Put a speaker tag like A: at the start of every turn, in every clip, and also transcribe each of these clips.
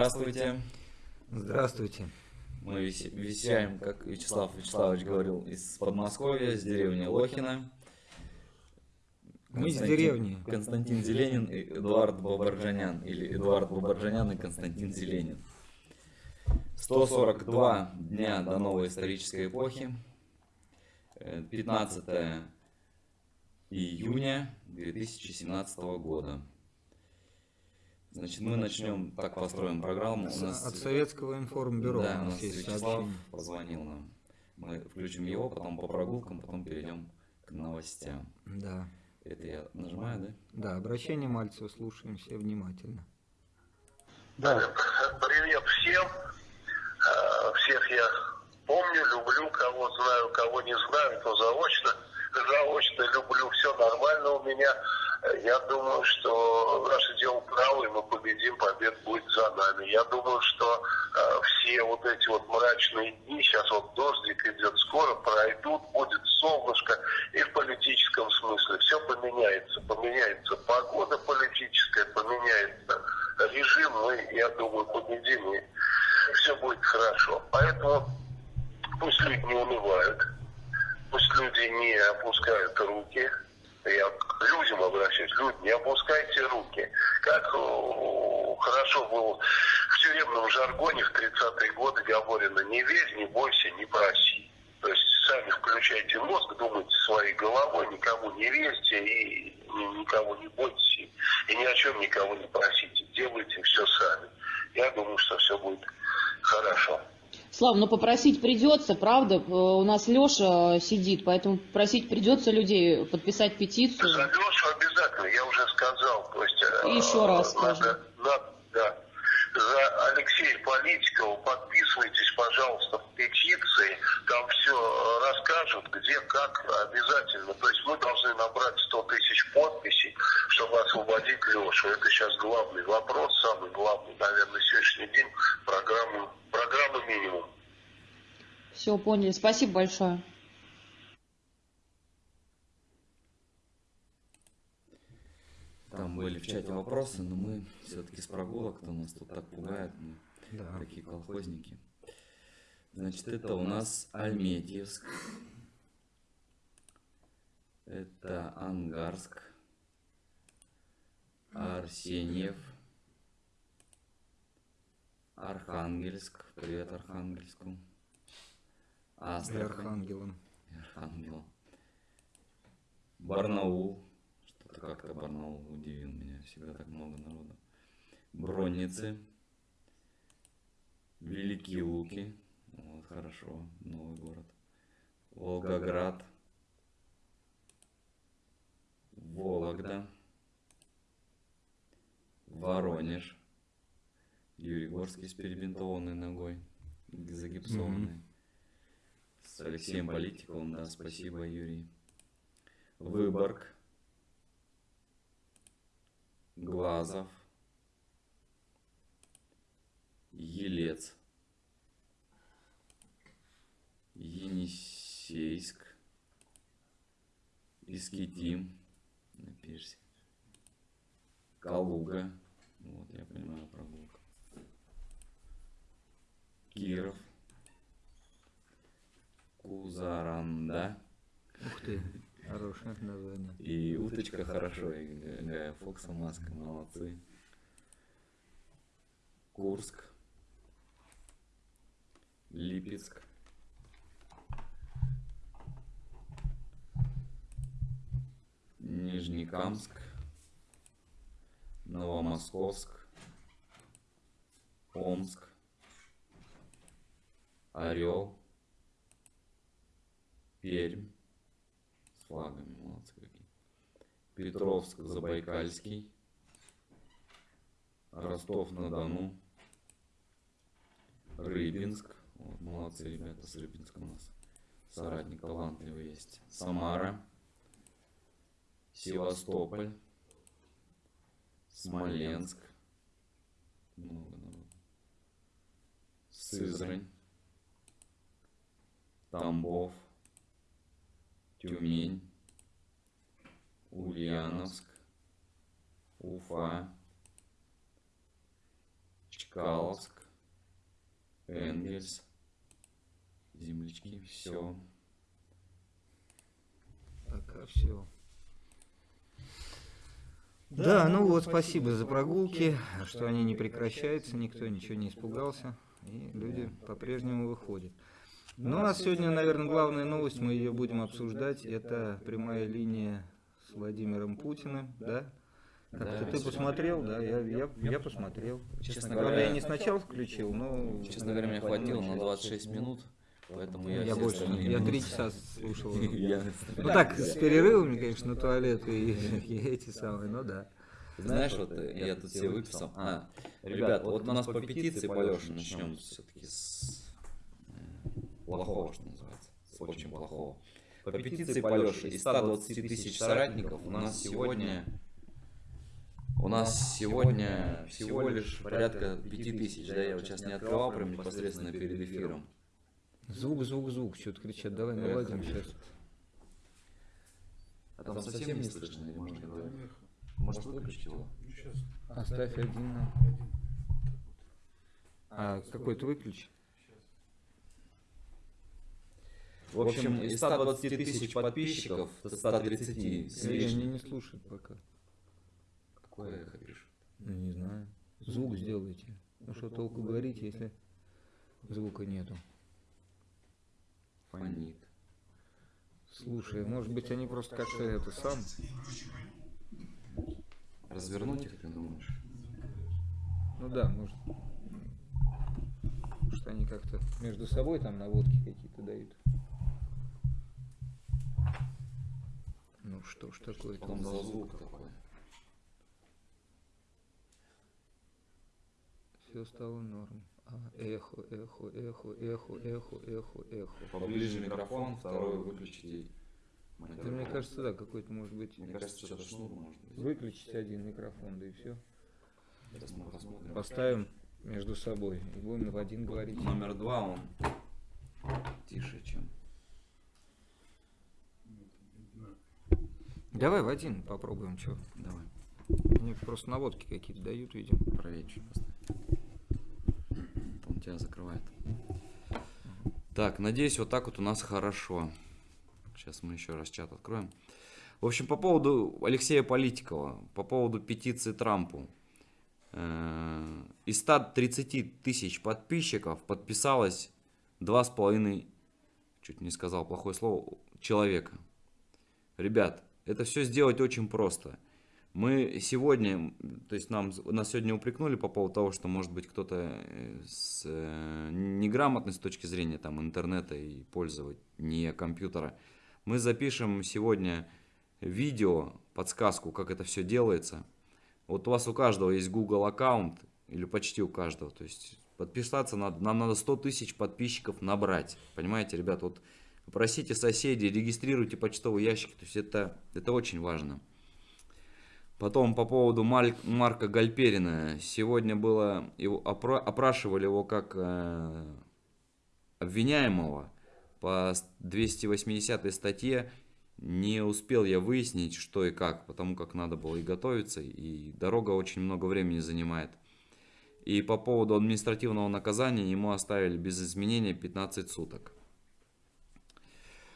A: Здравствуйте.
B: Здравствуйте.
A: Мы вещаем, как Вячеслав Вячеславович говорил, из Подмосковья, с деревни Лохина.
B: Мы из деревни.
A: Константин Зеленин и Эдуард Бабарджанян. Или Эдуард Бабарджанян и Константин Зеленин. 142 дня до новой исторической эпохи. Э, 15 июня 2017 года. Значит, мы начнем, так построим программу. У
B: С-
A: нас
B: От советского информбюро
A: да,
B: у нас есть
A: Вячеслав
B: сообщение.
A: позвонил нам. Мы включим его, потом по прогулкам, потом перейдем к новостям.
B: Да.
A: Это я нажимаю, да?
B: Да, обращение Мальцева слушаем все внимательно.
C: Да. Привет всем. Э, Всех я помню, люблю, кого знаю, кого не знаю, то заочно. Заочно люблю, все нормально у меня. Я думаю, что наше дело правое, мы победим, победа будет за нами. Я думаю, что э, все вот эти вот мрачные дни, сейчас вот дождик идет, скоро пройдут, будет солнышко и в политическом смысле. Все поменяется. Поменяется погода политическая, поменяется режим, мы, я думаю, победим, и все будет хорошо. Поэтому пусть люди не унывают, пусть люди не опускают руки. Я к людям обращаюсь, люди, не опускайте руки. Как хорошо было в тюремном жаргоне в 30-е годы говорено, не верь, не бойся, не проси. То есть сами включайте мозг, думайте своей головой, никому не верьте и ни- никого не бойтесь, и ни о чем никого не просите. Делайте все сами. Я думаю, что все будет хорошо.
D: Слав, ну попросить придется, правда? Э, У нас Леша сидит, поэтому просить придется людей подписать петицию.
C: За Лешу обязательно, я уже сказал. То есть, э,
D: И еще раз
C: надо, надо- да. За Алексея Политикова подписывайтесь, пожалуйста, в петиции. Там все расскажут, где, как, обязательно. То есть мы должны набрать 100 тысяч подписей, чтобы освободить Лешу. Это сейчас главный вопрос, самый главный, наверное, на сегодняшний день программы, программа минимум.
D: Все, поняли. Спасибо большое.
A: Там были в чате вопросы, но мы все-таки с прогулок, кто нас тут так пугает, мы
B: Да.
A: такие колхозники. Значит, это у нас Альметьевск. Это Ангарск. Арсеньев. Архангельск. Привет Архангельску.
B: И
A: Астрахань.
B: Архангелом.
A: и Архангел. Барнаул. Что-то как-то Барнаул удивил меня. Всегда так много народу. Бронницы. Великие Луки. Вот, хорошо. Новый город. Волгоград. Вологда. Воронеж. Юрий Горский с перебинтованной ногой. Загипсованной. С Алексеем Политиковым, да, спасибо, Юрий. Выборг. Глазов. Елец. Енисейск. Искитим. Напишите. Калуга. Вот, я понимаю, прогулка. Киров. Кузаранда.
B: Ух ты, хорошее название.
A: И уточка хорошо, и Фокса, маска, молодцы. Курск. Липецк. Нижнекамск. Новомосковск. Омск. Орел. Пермь. С флагами, молодцы какие. Петровск, Забайкальский. Ростов-на-Дону. Рыбинск. Вот, молодцы ребята с Рыбинска у нас. соратник талантливый есть. Самара, Севастополь, Смоленск, много народу. Сызрань, Тамбов, Тюмень, Ульяновск, Уфа, Чкаловск, Энгельс, землячки, все.
B: Пока все. Да, ну вот, спасибо за прогулки, что они не прекращаются, никто ничего не испугался, и люди по-прежнему выходят. Ну, у нас сегодня, наверное, главная новость, мы ее будем обсуждать, это прямая линия с Владимиром Путиным, да? Как-то
A: Да,
B: ты посмотрел, да? Я, я, я посмотрел.
A: Честно говоря,
B: я не сначала включил, но...
A: Честно говоря, мне хватило на 26 минут, поэтому я
B: Я
A: все
B: больше, я три часа слушал.
A: Я-
B: Ну так, с перерывами, конечно, на туалет и, эти самые, ну да.
A: Знаешь, вот э, я тут все выписал. А, ребят, вот у нас по петиции по Лёше начнем все-таки с э, плохого, что называется, с очень плохого. По петиции по Лёше из 120 тысяч соратников у нас сегодня у нас сегодня всего лишь порядка 5 тысяч, да, я вот сейчас не открывал прям непосредственно перед эфиром.
B: Звук, звук, звук, что-то кричат, давай наладим сейчас.
A: А там совсем не слышно, или можно говорить? Может выключить его?
B: Оставь один. на- А какой-то выключи.
A: В общем, из 120 тысяч подписчиков, 130 с
B: они
A: лишним.
B: не слушают пока.
A: Какое эхо пишет?
B: Ну не знаю. Звук сделайте. Ну что толку говорить, если звука нету.
A: Фонит.
B: Слушай, может быть они просто как-то это сам.
A: Развернуть их, ты думаешь?
B: Ну да, может. Может они как-то между собой там наводки какие-то дают. Ну что ж такое-то?
A: Потом за звук такой.
B: Все стало норм. Эхо, эхо, эхо, эхо, эхо, эхо, эхо.
A: Поближе микрофон, второй выключите.
B: Да мне кажется, да, какой-то может быть.
A: Мне кажется, что-то шнур может быть.
B: Выключить один микрофон, да и все.
A: Сейчас мы посмотрим.
B: Поставим между собой и будем в один говорить.
A: Номер два он тише, чем.
B: Давай в один попробуем, что.
A: Давай,
B: Они просто наводки какие-то дают, видимо.
A: правее чуть поставь. Он тебя закрывает. Так, надеюсь, вот так вот у нас хорошо. Сейчас мы еще раз чат откроем. В общем, по поводу Алексея Политикова, по поводу петиции Трампу. Э, Из 130 тысяч подписчиков подписалось 2,5, чуть не сказал плохое слово, человека. Ребят, это все сделать очень просто. Мы сегодня, то есть нам, нас сегодня упрекнули по поводу того, что может быть кто-то э, с э, неграмотной с точки зрения там интернета и пользования компьютера. Мы запишем сегодня видео, подсказку, как это все делается. Вот у вас у каждого есть Google аккаунт, или почти у каждого. То есть подписаться надо, нам надо 100 тысяч подписчиков набрать. Понимаете, ребят, вот просите соседей, регистрируйте почтовый ящик. То есть это, это очень важно. Потом по поводу Марка Гальперина. Сегодня было, его, опра- опрашивали его как э, обвиняемого по с- 280 статье. Не успел я выяснить, что и как, потому как надо было и готовиться, и дорога очень много времени занимает. И по поводу административного наказания ему оставили без изменения 15 суток.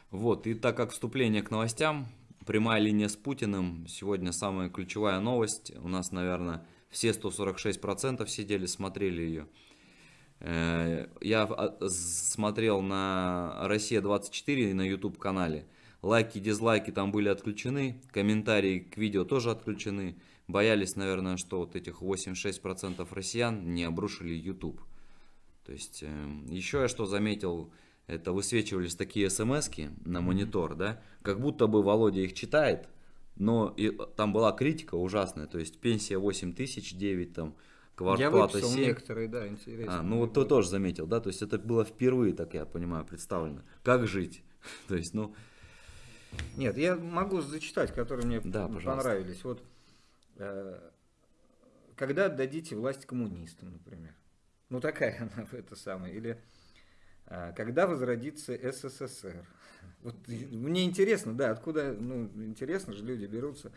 A: Вот, и так как вступление к новостям, прямая линия с Путиным, сегодня самая ключевая новость, у нас, наверное, все 146% сидели, смотрели ее. Э, Я а, смотрел на Россия-24 на YouTube канале, лайки, дизлайки там были отключены, комментарии к видео тоже отключены. Боялись, наверное, что вот этих 86% россиян не обрушили YouTube. То есть, эм, еще я что заметил, это высвечивались такие смс на монитор, да, как будто бы Володя их читает, но и, там была критика ужасная, то есть пенсия 8 тысяч, 9 там,
B: Я
A: квартплата
B: выписал
A: 7.
B: некоторые, да, интересно.
A: А, ну вот ты тоже заметил, да, то есть это было впервые, так я понимаю, представлено. Как жить? То есть, ну,
B: Нет, я могу зачитать, которые мне
A: Да, пожалуйста.
B: понравились. Вот э, когда отдадите власть коммунистам, например. Ну такая она это самое. Или когда возродится СССР. Вот мне интересно, да, откуда, ну, интересно же, люди берутся.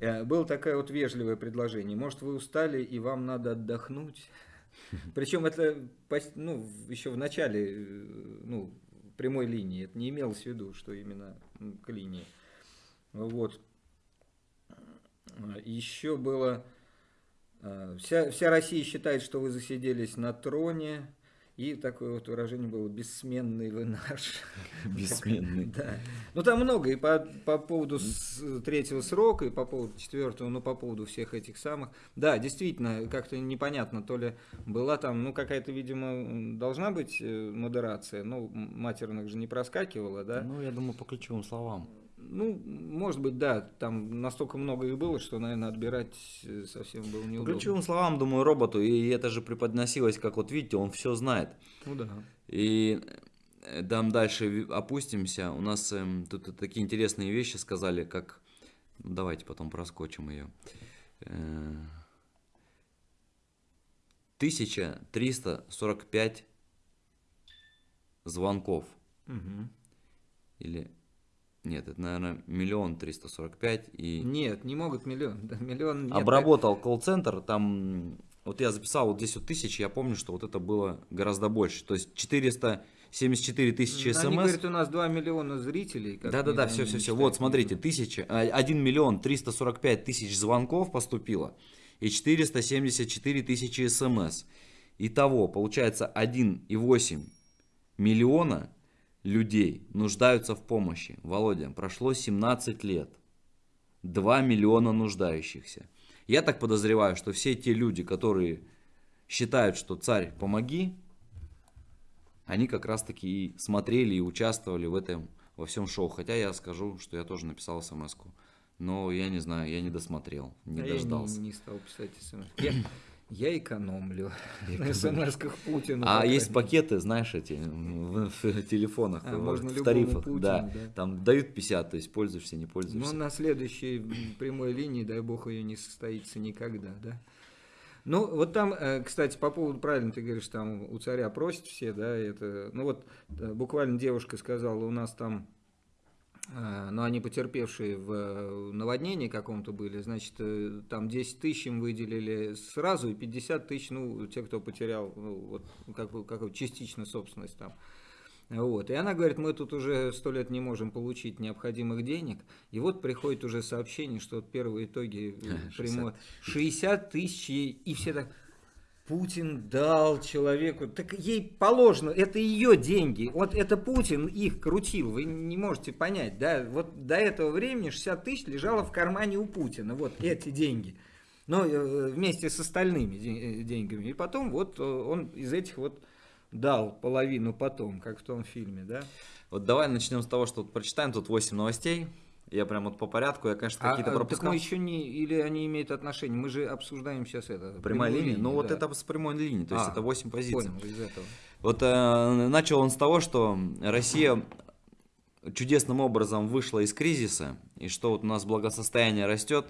B: Э, Было такое вот вежливое предложение. Может, вы устали и вам надо отдохнуть? Причем это ну, еще в начале э, ну, прямой линии. Это не имелось в виду, что именно к линии. Вот. Еще было... э, Вся, вся Россия считает, что вы засиделись на троне. И такое вот выражение было «бессменный вы наш».
A: бессменный.
B: Да. Ну там много и по, по поводу третьего срока, и по поводу четвертого, ну по поводу всех этих самых. Да, действительно, как-то непонятно, то ли была там, ну какая-то, видимо, должна быть э, модерация, ну матерных же не проскакивала, да?
A: Ну, я думаю, по ключевым словам.
B: Ну, может быть, да, там настолько много их было, что, наверное, отбирать э, совсем было
A: По
B: неудобно.
A: ключевым словам, думаю, роботу, и это же преподносилось, как вот видите, он все знает.
B: Ну да.
A: И э, там дальше опустимся. У нас эм, тут такие интересные вещи сказали, как... ну, давайте потом проскочим ее. Э, 1345 звонков.
B: Мгм.
A: Или... Нет, это, наверное, миллион триста сорок пять. И
B: Нет, не могут миллион. Да, миллион нет.
A: обработал колл-центр, там... Вот я записал вот здесь вот тысячи, я помню, что вот это было гораздо больше. То есть 474 тысячи
B: Ну, Они
A: смс.
B: говорят, у нас 2 миллиона зрителей.
A: Да-да-да,
B: они
A: все, все, все.
B: считают.
A: Вот, смотрите, тысяча, а, 1 миллион 345 тысяч звонков поступило и 474 тысячи смс. Итого, получается, 1,8 миллиона людей нуждаются в помощи. Володя, прошло 17 лет. 2 миллиона нуждающихся. Я так подозреваю, что все те люди, которые считают, что царь, помоги, они как раз таки и смотрели и участвовали в этом, во всем шоу. Хотя я скажу, что я тоже написал смс -ку. Но я не знаю, я не досмотрел, не
B: А
A: дождался.
B: Я не, не стал писать смс. Я, я экономлю на смс-ках Путину.
A: А есть пакеты, знаешь, эти в, телефонах,
B: А,
A: в,
B: можно
A: в тарифах,
B: Путину,
A: да,
B: да.
A: там дают 50, то есть пользуешься, не
B: Ну,
A: пользуешься.
B: на следующей прямой линии, дай бог, ее не состоится никогда, да? Ну, вот там, э, кстати, по поводу, правильно ты говоришь, там у царя просят все, да, это, ну вот э, буквально девушка сказала, у нас там, э, ну, они потерпевшие в э, наводнении каком-то были, значит, э, там 10 тысяч им выделили сразу, и 50 тысяч, ну, те, кто потерял, ну, вот, как, как частично собственность там. Вот. И она говорит, мы тут уже сто лет не можем получить необходимых денег. И вот приходит уже сообщение, что вот первые итоги э,
A: 60
B: прямо 60 тысяч, и все так, Путин дал человеку, так ей положено, это ее деньги, вот это Путин их крутил, вы не можете понять, да, вот до этого времени 60 тысяч лежало в кармане у Путина, вот эти деньги, ну, э, вместе с остальными э, деньгами, и потом вот э, он из этих вот дал половину потом, как в том фильме, да.
A: Вот давай начнем с того, что прочитаем тут 8 новостей. Я прям вот по порядку, я, конечно,
B: А,
A: какие-то
B: а, так
A: пропускал.
B: мы еще не, или они имеют отношение, мы же обсуждаем сейчас это.
A: Прямая
B: прямую
A: линия?
B: линию,
A: Ну вот
B: да.
A: это с прямой линии, то есть
B: А,
A: это 8 позиций.
B: Понял, из этого.
A: Вот э, начал он с того, что Россия чудесным образом вышла из кризиса, и что вот у нас благосостояние растет,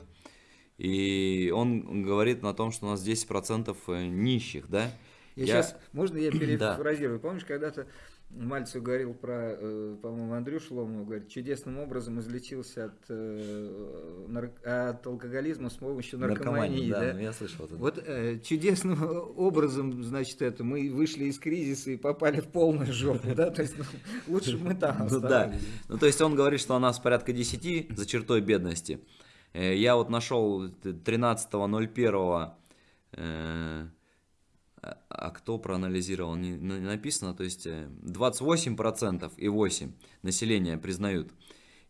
A: и он говорит на том, что у нас 10% нищих, да?
B: Я,
A: Я-
B: сейчас, можно я
A: Да.
B: перефразирую? Помнишь, когда-то Мальцев говорил про, э, по-моему, Андрюшу Ломову, говорит, чудесным образом излечился от, э, от алкоголизма с помощью наркомании.
A: да,
B: да?
A: ну, я слышал это.
B: Вот э, чудесным образом, значит, это мы вышли из кризиса и попали в полную жопу, да? То есть ну, лучше мы там
A: Ну да. Ну, то есть он говорит, что у нас порядка 10 за чертой бедности. Я вот нашел 13.01, э, а- кто проанализировал, не не написано, то есть э, 28% и 8 населения признают,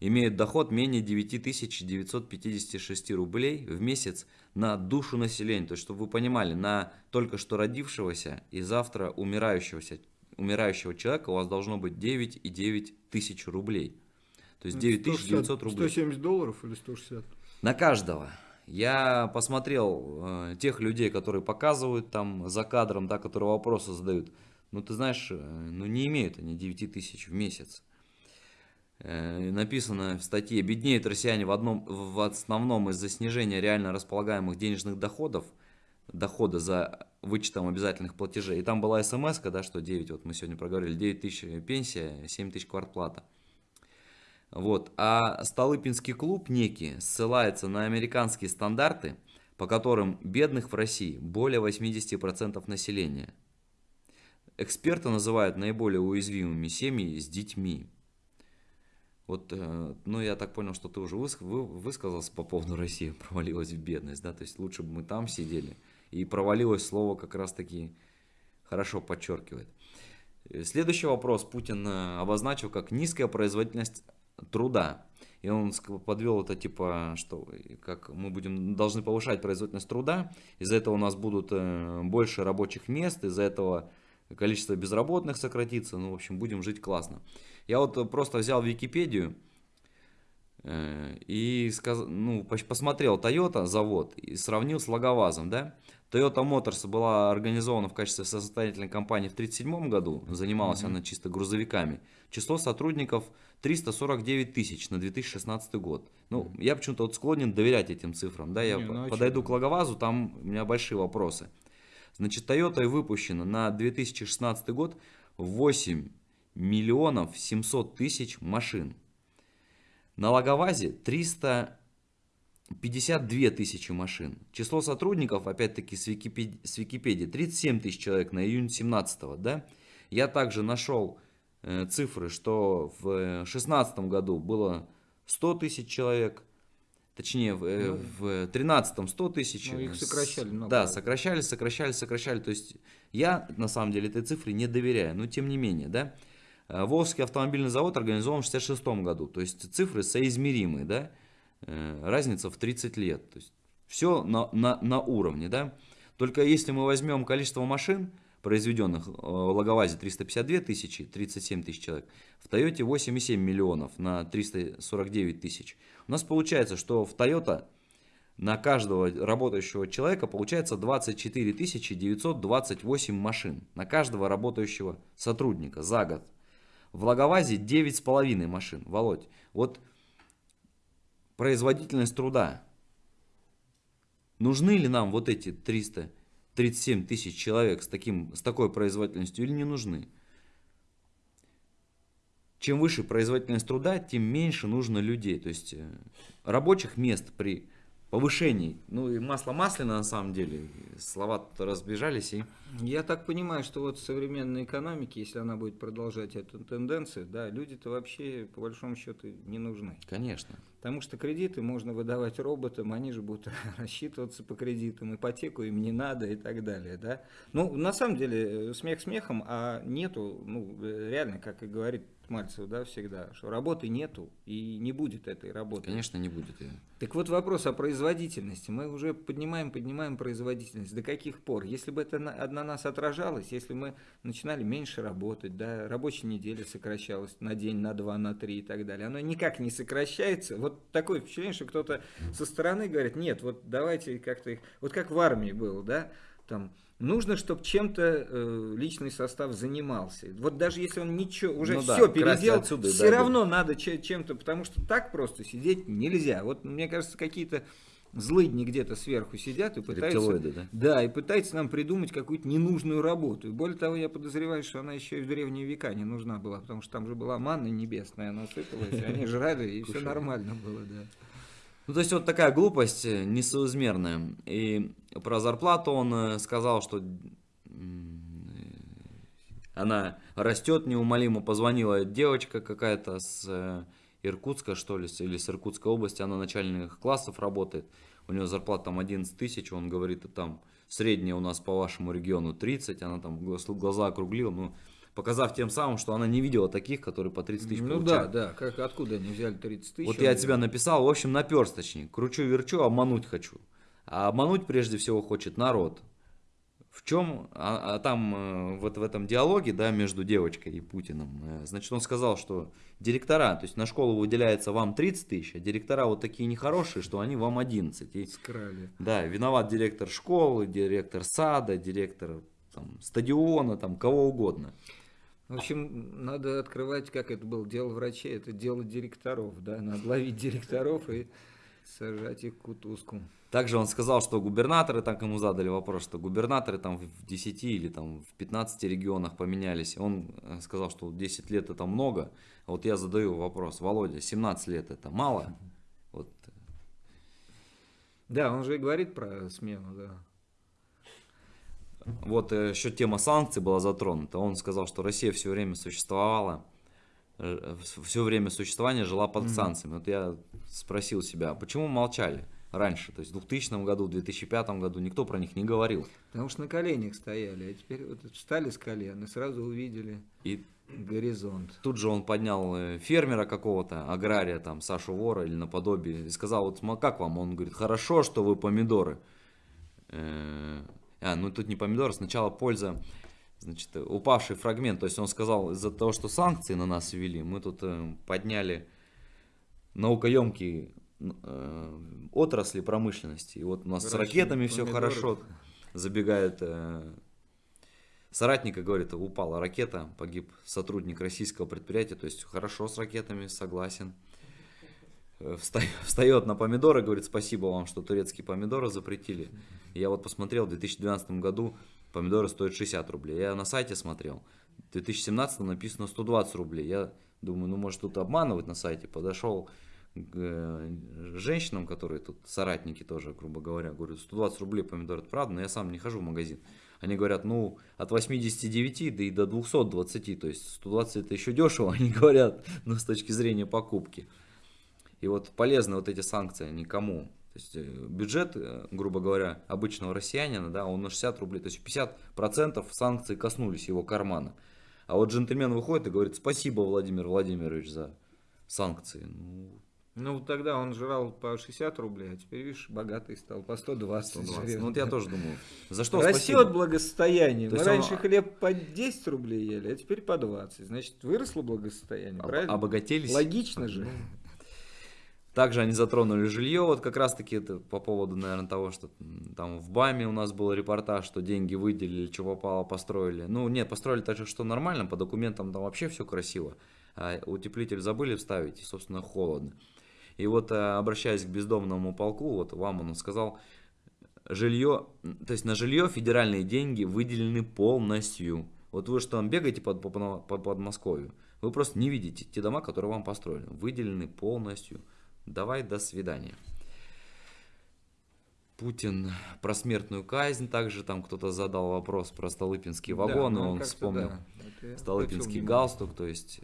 A: имеют доход менее 9956 рублей в месяц на душу населения. То есть, чтобы вы понимали, на только что родившегося и завтра умирающегося, умирающего человека у вас должно быть 9,9 тысяч рублей. То есть 9900 рублей.
B: 170 долларов или 160?
A: На каждого. Я посмотрел э, тех людей, которые показывают там за кадром, да, которые вопросы задают. Ну, ты знаешь, э, ну не имеют они 9 тысяч в месяц. Э, написано в статье, беднеют россияне в, одном, в основном из-за снижения реально располагаемых денежных доходов, дохода за вычетом обязательных платежей. И там была смс, да, что 9, вот мы сегодня проговорили, 9 тысяч пенсия, 7 тысяч квартплата. Вот. А Столыпинский клуб некий ссылается на американские стандарты, по которым бедных в России более 80% населения. Эксперты называют наиболее уязвимыми семьи с детьми. Вот, э, ну, я так понял, что ты уже высказался по поводу России, провалилась в бедность, да, то есть лучше бы мы там сидели. И провалилось слово как раз-таки хорошо подчеркивает. Э, следующий вопрос Путин э, обозначил как низкая производительность труда. И он подвел это типа, что как мы будем, должны повышать производительность труда, из-за этого у нас будут больше рабочих мест, из-за этого количество безработных сократится, ну, в общем, будем жить классно. Я вот просто взял Википедию э, и сказ... ну, посмотрел Toyota завод и сравнил с Логовазом, да. Toyota Motors была организована в качестве состоятельной компании в 1937 году, занималась mm -hmm. она чисто грузовиками. Число сотрудников 349 тысяч на 2016 год. Ну, mm -hmm. я почему-то вот склонен доверять этим цифрам, да, я не, ну, подойду к Логовазу, там у меня большие вопросы. Значит, Toyota выпущена на 2016 год 8 миллионов 700 тысяч машин. На Лаговазе 352 тысячи машин. Число сотрудников, опять-таки с Википедии, с Википедии 37 тысяч человек на июнь 17 да? Я также нашел э, цифры, что в 2016 году было 100 тысяч человек, точнее в, э, ну, в 13 100 тысяч.
B: Ну, их сокращали много.
A: Да, сокращали, сокращали, сокращали. То есть я на самом деле этой цифре не доверяю, но тем не менее, да. Э, Волжский автомобильный завод организован в 1966 году, то есть цифры соизмеримые, да, э, разница в 30 лет, то есть все на, на, на уровне, да. Только если мы возьмем количество машин, произведенных э, в Лаговазе 352 тысячи, 37 тысяч человек, в Тойоте 8,7 миллионов на 349 тысяч. У нас получается, что в Toyota на каждого работающего человека получается 24 928 машин. На каждого работающего сотрудника за год. В Лаговазе 9,5 машин. Володь, вот производительность труда. Нужны ли нам вот эти 337 тысяч человек с, таким, с такой производительностью или не нужны? Чем выше производительность труда, тем меньше нужно людей. То есть э, рабочих мест при повышений. Ну и масло масляное на самом деле. Слова разбежались и...
B: Я так понимаю, что вот в современной экономике, если она будет продолжать эту тенденцию, да, люди-то вообще по большому счету не нужны.
A: Конечно.
B: Потому что кредиты можно выдавать роботам, они же будут рассчитываться по кредитам, ипотеку им не надо и так далее, да. Ну, на самом деле, смех смехом, а нету, ну, реально, как и говорит Мальцев, да, всегда, что работы нету и не будет этой работы.
A: Конечно, не будет ее.
B: Так вот вопрос о производительности. Мы уже поднимаем, поднимаем производительность. До каких пор? Если бы это на, на нас отражалось, если мы начинали меньше работать, да, рабочая неделя сокращалась на день, на два, на три и так далее, оно никак не сокращается. Вот такое впечатление, что кто-то со стороны говорит, нет, вот давайте как-то их, вот как в армии было, да, там нужно, чтобы чем-то э, личный состав занимался. Вот даже если он ничего, уже ну все да, переделал, отсюда, все да, равно да. надо чем-то, потому что так просто сидеть нельзя. Вот мне кажется, какие-то злыдни где-то сверху сидят и пытаются,
A: да?
B: да, и пытаются нам придумать какую-то ненужную работу. И более того, я подозреваю, что она еще и в древние века не нужна была, потому что там же была манна небесная, она сыпалась, они жрали, и все нормально было, да.
A: Ну, то есть вот такая глупость э, несоизмерная. И про зарплату он э, сказал, что она растет неумолимо. Позвонила девочка какая-то с э, Иркутска, что ли, или с Иркутской области, она начальных классов работает. У нее зарплата там 11 тысяч, он говорит, там средняя у нас по вашему региону 30, она там глаза округлила, ну, показав тем самым, что она не видела таких, которые по 30 тысяч
B: Ну получают. да, да, как, откуда они взяли 30 тысяч?
A: Вот я от тебя написал, в общем, наперсточник, кручу-верчу, обмануть хочу. А обмануть прежде всего хочет народ. В чем, а, а там э, вот в этом диалоге, да, между девочкой и Путиным, э, значит, он сказал, что директора, то есть на школу выделяется вам 30 тысяч, а директора вот такие нехорошие, что они вам 11. И,
B: Скрали.
A: Да, виноват директор школы, директор сада, директор там, стадиона, там, кого угодно.
B: В общем, надо открывать, как это было, дело врачей, это дело директоров, да, надо ловить директоров и сажать их кутузку.
A: Также он сказал, что губернаторы, так ему задали вопрос, что губернаторы там в 10 или там в 15 регионах поменялись. Он э, сказал, что 10 лет это много. Вот я задаю вопрос, Володя, 17 лет это мало? Вот.
B: Да, он же и говорит про смену, да.
A: Вот э, еще тема санкций была затронута. Он сказал, что Россия все время существовала, э, все время существования жила под санкциями. Вот я спросил себя, а почему молчали? раньше. То есть в 2000 году, в 2005 году никто про них не говорил.
B: Потому что на коленях стояли, а теперь вот встали с колен и сразу увидели
A: и
B: горизонт.
A: Тут же он поднял э, фермера какого-то, агрария, там, Сашу Вора или наподобие, и сказал, вот как вам? Он говорит, хорошо, что вы помидоры. А, ну тут не помидоры, сначала польза, значит, упавший фрагмент. То есть он сказал, из-за того, что санкции на нас ввели, мы тут э, подняли наукоемкий э, отрасли промышленности. И вот у нас с ракетами все хорошо. Забегает э, соратника, говорит, упала ракета, погиб сотрудник российского предприятия. То есть хорошо с ракетами, согласен. Э, встает на помидоры, говорит, спасибо вам, что турецкие помидоры запретили. Я вот посмотрел, в 2012 году помидоры стоят 60 рублей. Я на сайте смотрел, в 2017 написано 120 рублей. Я думаю, ну может тут обманывать на сайте. Подошел к э, женщинам, которые тут соратники тоже, грубо говоря, говорю, 120 рублей помидор, это правда, но я сам не хожу в магазин. Они говорят, ну, от 89 да и до 220, то есть 120 это еще дешево, они говорят, но с точки зрения покупки. И вот полезны вот эти санкции никому. То есть э, бюджет, э, грубо говоря, обычного россиянина, да, он на 60 рублей, то есть 50% санкций коснулись его кармана. А вот джентльмен выходит и говорит, спасибо, Владимир Владимирович, за санкции. Ну,
B: ну, тогда он жрал по 60 рублей, а теперь, видишь, богатый стал по 120. 120.
A: Ну, вот я тоже думаю, за что
B: Растет
A: спасибо?
B: благосостояние. Мы раньше он... хлеб по 10 рублей ели, а теперь по 20. Значит, выросло благосостояние,
A: Об...
B: правильно?
A: Обогатились.
B: Логично же.
A: Также они затронули жилье, вот как раз таки это по поводу, наверное, того, что там в БАМе у нас был репортаж, что деньги выделили, что попало, построили. Ну, нет, построили так же, что нормально, по документам там вообще все красиво. А утеплитель забыли вставить, и, собственно, холодно. И вот э, обращаясь к бездомному полку, вот вам он сказал, жилье, то есть на жилье федеральные деньги выделены полностью. Вот вы что там бегаете под, по, по Подмосковью, вы просто не видите те дома, которые вам построили. Выделены полностью. Давай, до свидания. Путин про смертную казнь, также там кто-то задал вопрос про Столыпинские вагоны, да, ну, он вспомнил да, Столыпинский галстук, то есть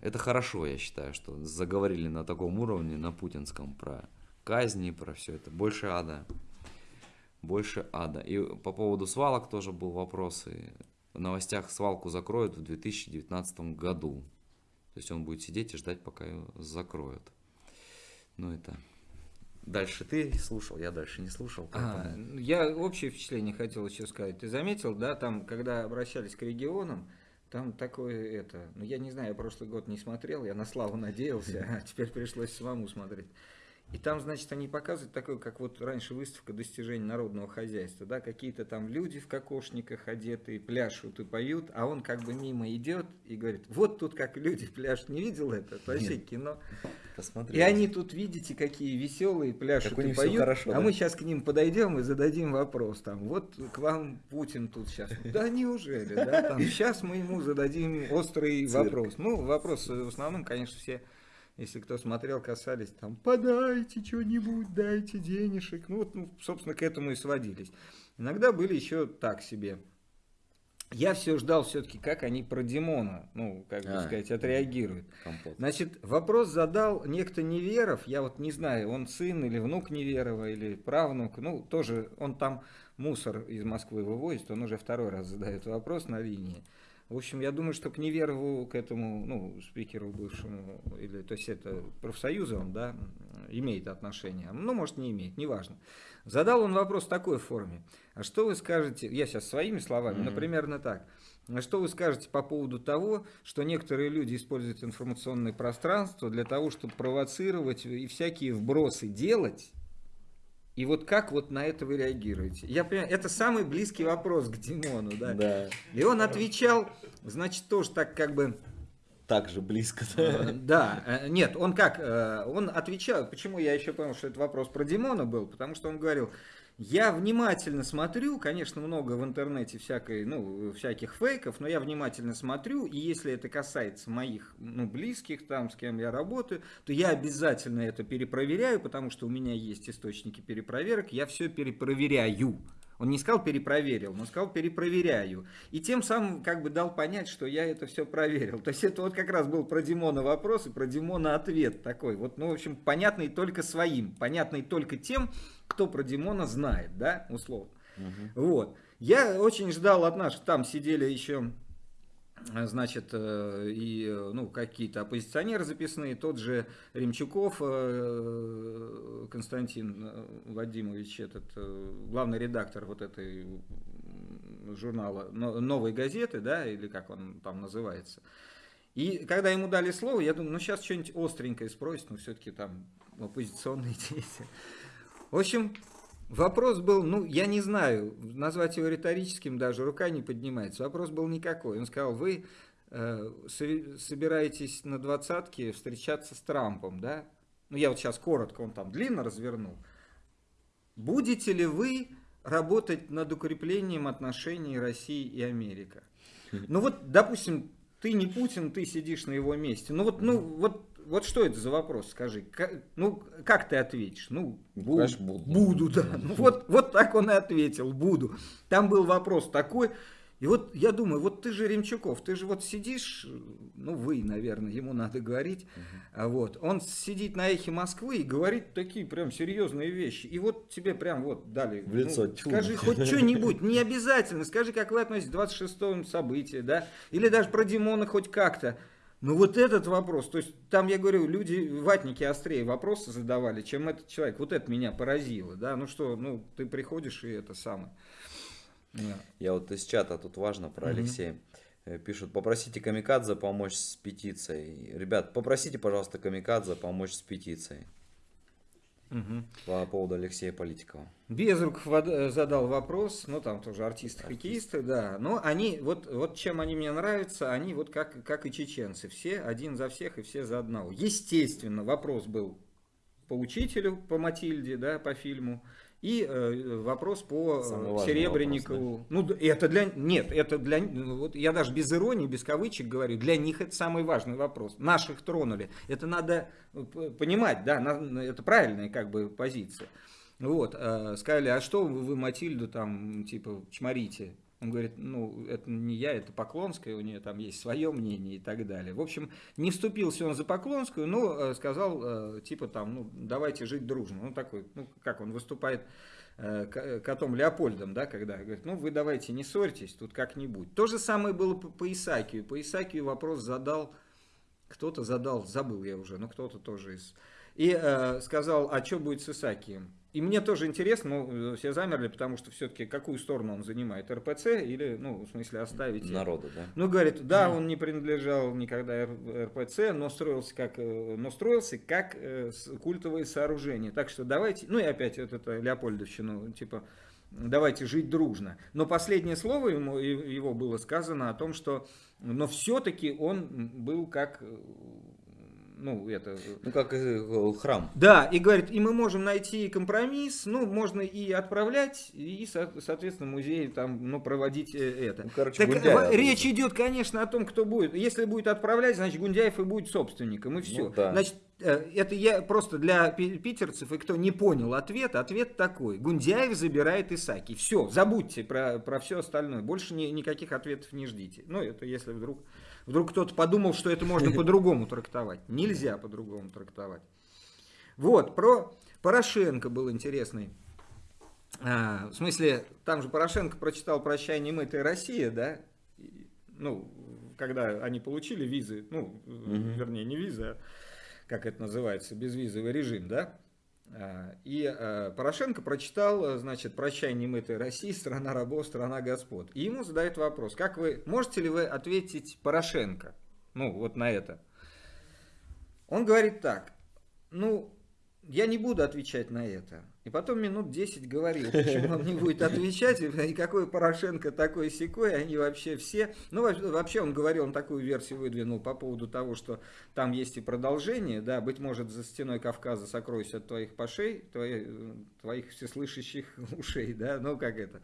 A: это хорошо, я считаю, что заговорили на таком уровне, на путинском, про казни, про все это. Больше ада. Больше ада. И по поводу свалок тоже был вопрос. И в новостях свалку закроют в 2019 году. То есть он будет сидеть и ждать, пока ее закроют. Ну это... Дальше ты слушал, я дальше не слушал.
B: А, я общее впечатление хотел еще сказать. Ты заметил, да, там, когда обращались к регионам, там такое это, ну я не знаю, я прошлый год не смотрел, я на славу надеялся, а теперь пришлось самому смотреть. И там, значит, они показывают такое, как вот раньше выставка достижений народного хозяйства, да, какие-то там люди в кокошниках одетые, пляшут и поют, а он как бы мимо идет и говорит, вот тут как люди пляшут, не видел это? Это вообще Нет. кино. Посмотрите. И они тут, видите, какие веселые пляшут как и поют, хорошо, а да? мы сейчас к ним подойдем и зададим вопрос, там, вот к вам Путин тут сейчас. Да неужели, да, там, сейчас мы ему зададим острый вопрос. Ну, вопрос в основном, конечно, все если кто смотрел, касались там, подайте что-нибудь, дайте денежек. Ну вот, ну, собственно, к этому и сводились. Иногда были еще так себе. Я все ждал все-таки, как они про Димона, ну, как бы а, сказать, отреагируют. Компот. Значит, вопрос задал некто Неверов, я вот не знаю, он сын или внук Неверова, или правнук, ну, тоже, он там мусор из Москвы вывозит, он уже второй раз задает вопрос на линии. В общем, я думаю, что к Неверову, к этому, ну, спикеру бывшему, или, то есть это профсоюза он, да, имеет отношение. Ну, может, не имеет, неважно. Задал он вопрос в такой форме. А что вы скажете, я сейчас своими словами, mm-hmm. но примерно так. А что вы скажете по поводу того, что некоторые люди используют информационное пространство для того, чтобы провоцировать и всякие вбросы делать, И вот как вот на это вы реагируете? Я понимаю, это самый близкий вопрос к Димону, да?
A: Да.
B: И он отвечал, значит, тоже так как бы...
A: Так же близко.
B: э, Да, э, нет, он как, э, он отвечал, почему я еще понял, что это вопрос про Димона был, потому что он говорил, я внимательно смотрю, конечно, много в интернете всякой, ну, всяких фейков, но я внимательно смотрю, и если это касается моих, ну, близких, там, с кем я работаю, то я обязательно это перепроверяю, потому что у меня есть источники перепроверок, я все перепроверяю. Он не сказал перепроверил, он сказал перепроверяю. И тем самым как бы дал понять, что я это все проверил. То есть это вот как раз был про Димона вопрос и про Димона ответ такой. Вот, ну, в общем, понятный только своим, понятный только тем, кто про Димона знает, да, условно. Вот. Я очень ждал от нас, там сидели еще э, значит, э, и э, ну, какие-то оппозиционеры записные, тот же Ремчуков Константин Вадимович, этот главный редактор вот этой журнала «Но- «Новой газеты», да, или как он там называется. И когда ему дали слово, я думаю, ну сейчас что-нибудь остренькое спросит, но все-таки там оппозиционные действия. В общем, вопрос был, ну, я не знаю, назвать его риторическим даже рука не поднимается. Вопрос был никакой. Он сказал, вы э, со- собираетесь на двадцатке встречаться с Трампом, да? Ну, я вот сейчас коротко, он там длинно развернул. Будете ли вы работать над укреплением отношений России и Америка? Ну вот, допустим, ты не Путин, ты сидишь на его месте. Ну вот, ну вот, вот что это за вопрос, скажи? Ка- ну, как ты ответишь? Ну, бу-
A: конечно, буду.
B: Буду, да. Ну, вот, вот так он и ответил, буду. Там был вопрос такой. И вот я думаю, вот ты же Ремчуков, ты же вот сидишь, ну вы, наверное, ему надо говорить, а вот, он сидит на эхе Москвы и говорит такие прям серьезные вещи. И вот тебе прям вот дали.
A: В лицо,
B: ну,
A: тьфу.
B: скажи хоть что-нибудь, не обязательно, скажи, как вы относитесь к 26-му событию, да, или даже про Димона хоть как-то. Ну вот этот вопрос, то есть там, я говорю, люди, ватники острее вопросы задавали, чем этот человек. Вот это меня поразило, да, ну что, ну ты приходишь и это самое. Да.
A: Я вот из чата, тут важно про. Алексея. Э, Пишут, попросите Камикадзе помочь с петицией. Ребят, попросите, пожалуйста, Камикадзе помочь с петицией
B: Мгм.
A: по поводу Алексея Политикова.
B: Безруков задал вопрос, ну там тоже артисты, хоккеисты, да, но они, вот, вот чем они мне нравятся, они вот как, как и чеченцы, все один за всех и все за одного. Естественно, вопрос был по учителю, по Матильде, да, по фильму, и э, вопрос по э,
A: Самый
B: Серебренникову. Ну, д- это для... Нет, это для... ну, Вот я даже без иронии, без кавычек говорю, для них это самый важный вопрос. Наших тронули. Это надо э, понимать, да, это правильная как бы позиция. Вот, э, сказали, а что вы, вы Матильду там, типа, чморите? Он говорит, ну, это не я, это Поклонская, у нее там есть свое мнение и так далее. В общем, не вступился он за Поклонскую, но э, сказал, э, типа там, ну, давайте жить дружно. Ну, такой, ну, как он выступает э, котом Леопольдом, да, когда говорит, ну, вы давайте не ссорьтесь, тут как-нибудь. То же самое было по, Исаакию. По Исаакию вопрос задал, кто-то задал, забыл я уже, но кто-то тоже из... И э, сказал, а что будет с Исаакием? И мне тоже интересно, ну, все замерли, потому что все-таки какую сторону он занимает, РПЦ или, ну, в смысле, оставить...
A: Народу, да?
B: Ну, говорит, да, он не принадлежал никогда РПЦ, но строился как, э, но строился как э, культовое сооружение. Так что давайте, ну и опять вот это Леопольдовщину, типа, давайте жить дружно. Но последнее слово ему, его было сказано о том, что, но все-таки он был как, ну, это...
A: Ну, как э, храм.
B: Да, и говорит, и мы можем найти компромисс, ну, можно и отправлять, и, со- соответственно, музей там, ну, проводить э, это.
A: Ну, короче,
B: Так
A: Гундяева
B: в- речь идет, конечно, о том, кто будет. Если будет отправлять, значит, Гундяев и будет собственником, и все.
A: Ну да.
B: Значит, э, это я просто для пи- питерцев, и кто не понял ответ, ответ такой. Гундяев забирает Исаки. Все, забудьте про, про все остальное. Больше ни- никаких ответов не ждите. Ну, это если вдруг, вдруг кто-то подумал, что это можно по-другому трактовать. Нельзя по-другому трактовать. Вот, про Порошенко был интересный. А, в смысле, там же Порошенко прочитал «Прощай, немытая Россия», да? И, ну, когда они получили визы, ну, вернее, не визы, а как это называется, безвизовый режим, да? А, И а, Порошенко прочитал, а, значит, «Прощай, немытая Россия, страна рабов, страна господ». И ему задают вопрос, как вы, можете ли вы ответить Порошенко? Ну, вот на это. Он говорит так, ну, я не буду отвечать на это. И потом минут 10 говорил, почему он не будет отвечать, и какой Порошенко такой секой, они вообще все... Ну, вообще он говорил, он такую версию выдвинул по поводу того, что там есть и продолжение, да, быть может, за стеной Кавказа сокройся от твоих пошей, твоих, твоих всеслышащих ушей, да, ну, как это...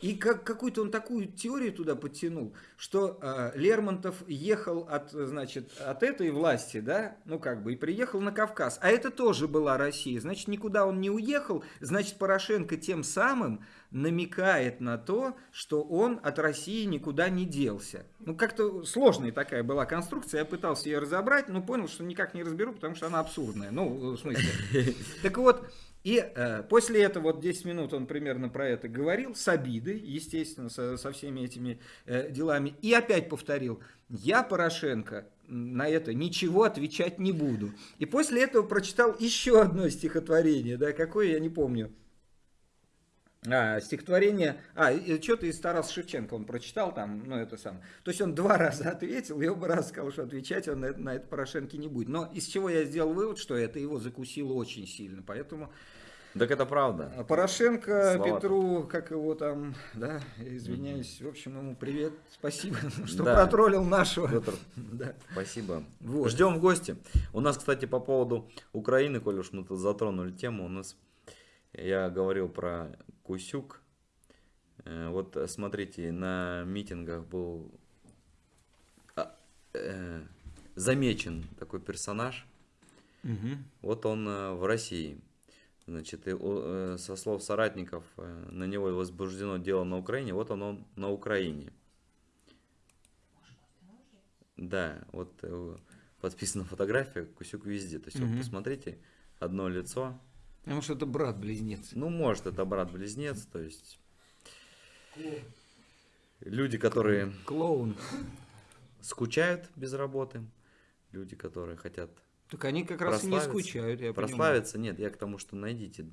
B: И как, какую-то он такую теорию туда подтянул, что э, Лермонтов ехал от, значит, от этой власти, да, ну как бы, и приехал на Кавказ. А это тоже была Россия. Значит, никуда он не уехал. Значит, Порошенко тем самым намекает на то, что он от России никуда не делся. Ну, как-то сложная такая была конструкция. Я пытался ее разобрать, но понял, что никак не разберу, потому что она абсурдная. Ну, в смысле. Так вот, и э, после этого, вот 10 минут он примерно про это говорил, с обидой, естественно, со, со всеми этими э, делами. И опять повторил, я, Порошенко, на это ничего отвечать не буду. И после этого прочитал еще одно стихотворение, да, какое, я не помню. А, стихотворение, а, что-то из Тараса Шевченко он прочитал там, ну это сам. То есть он два раза ответил, и оба раза сказал, что отвечать он на это, на это Порошенко не будет. Но из чего я сделал вывод, что это его закусило очень сильно, поэтому
A: так это правда.
B: А Порошенко, Слова Петру, как его там, да, извиняюсь, в общем, ему привет, спасибо, что да. протроллил нашего.
A: Петр, да. спасибо. Вот. Ждем в гости. У нас, кстати, по поводу Украины, коль уж мы тут затронули тему, у нас, я говорил про Кусюк. Э, вот смотрите, на митингах был а, э, замечен такой персонаж. Угу. Вот он э, в России. Значит, и, э, со слов соратников, э, на него возбуждено дело на Украине, вот он, он на Украине. Да, вот э, подписана фотография, Кусюк везде. То есть, угу. вот посмотрите, одно лицо.
B: Потому что это брат-близнец.
A: Ну, может, это брат-близнец, то есть... Люди, которые...
B: Клоун.
A: Скучают без работы. Люди, которые хотят
B: так они как раз и не скучают, я
A: Прославиться? Понимаю. Нет, я к тому, что найдите.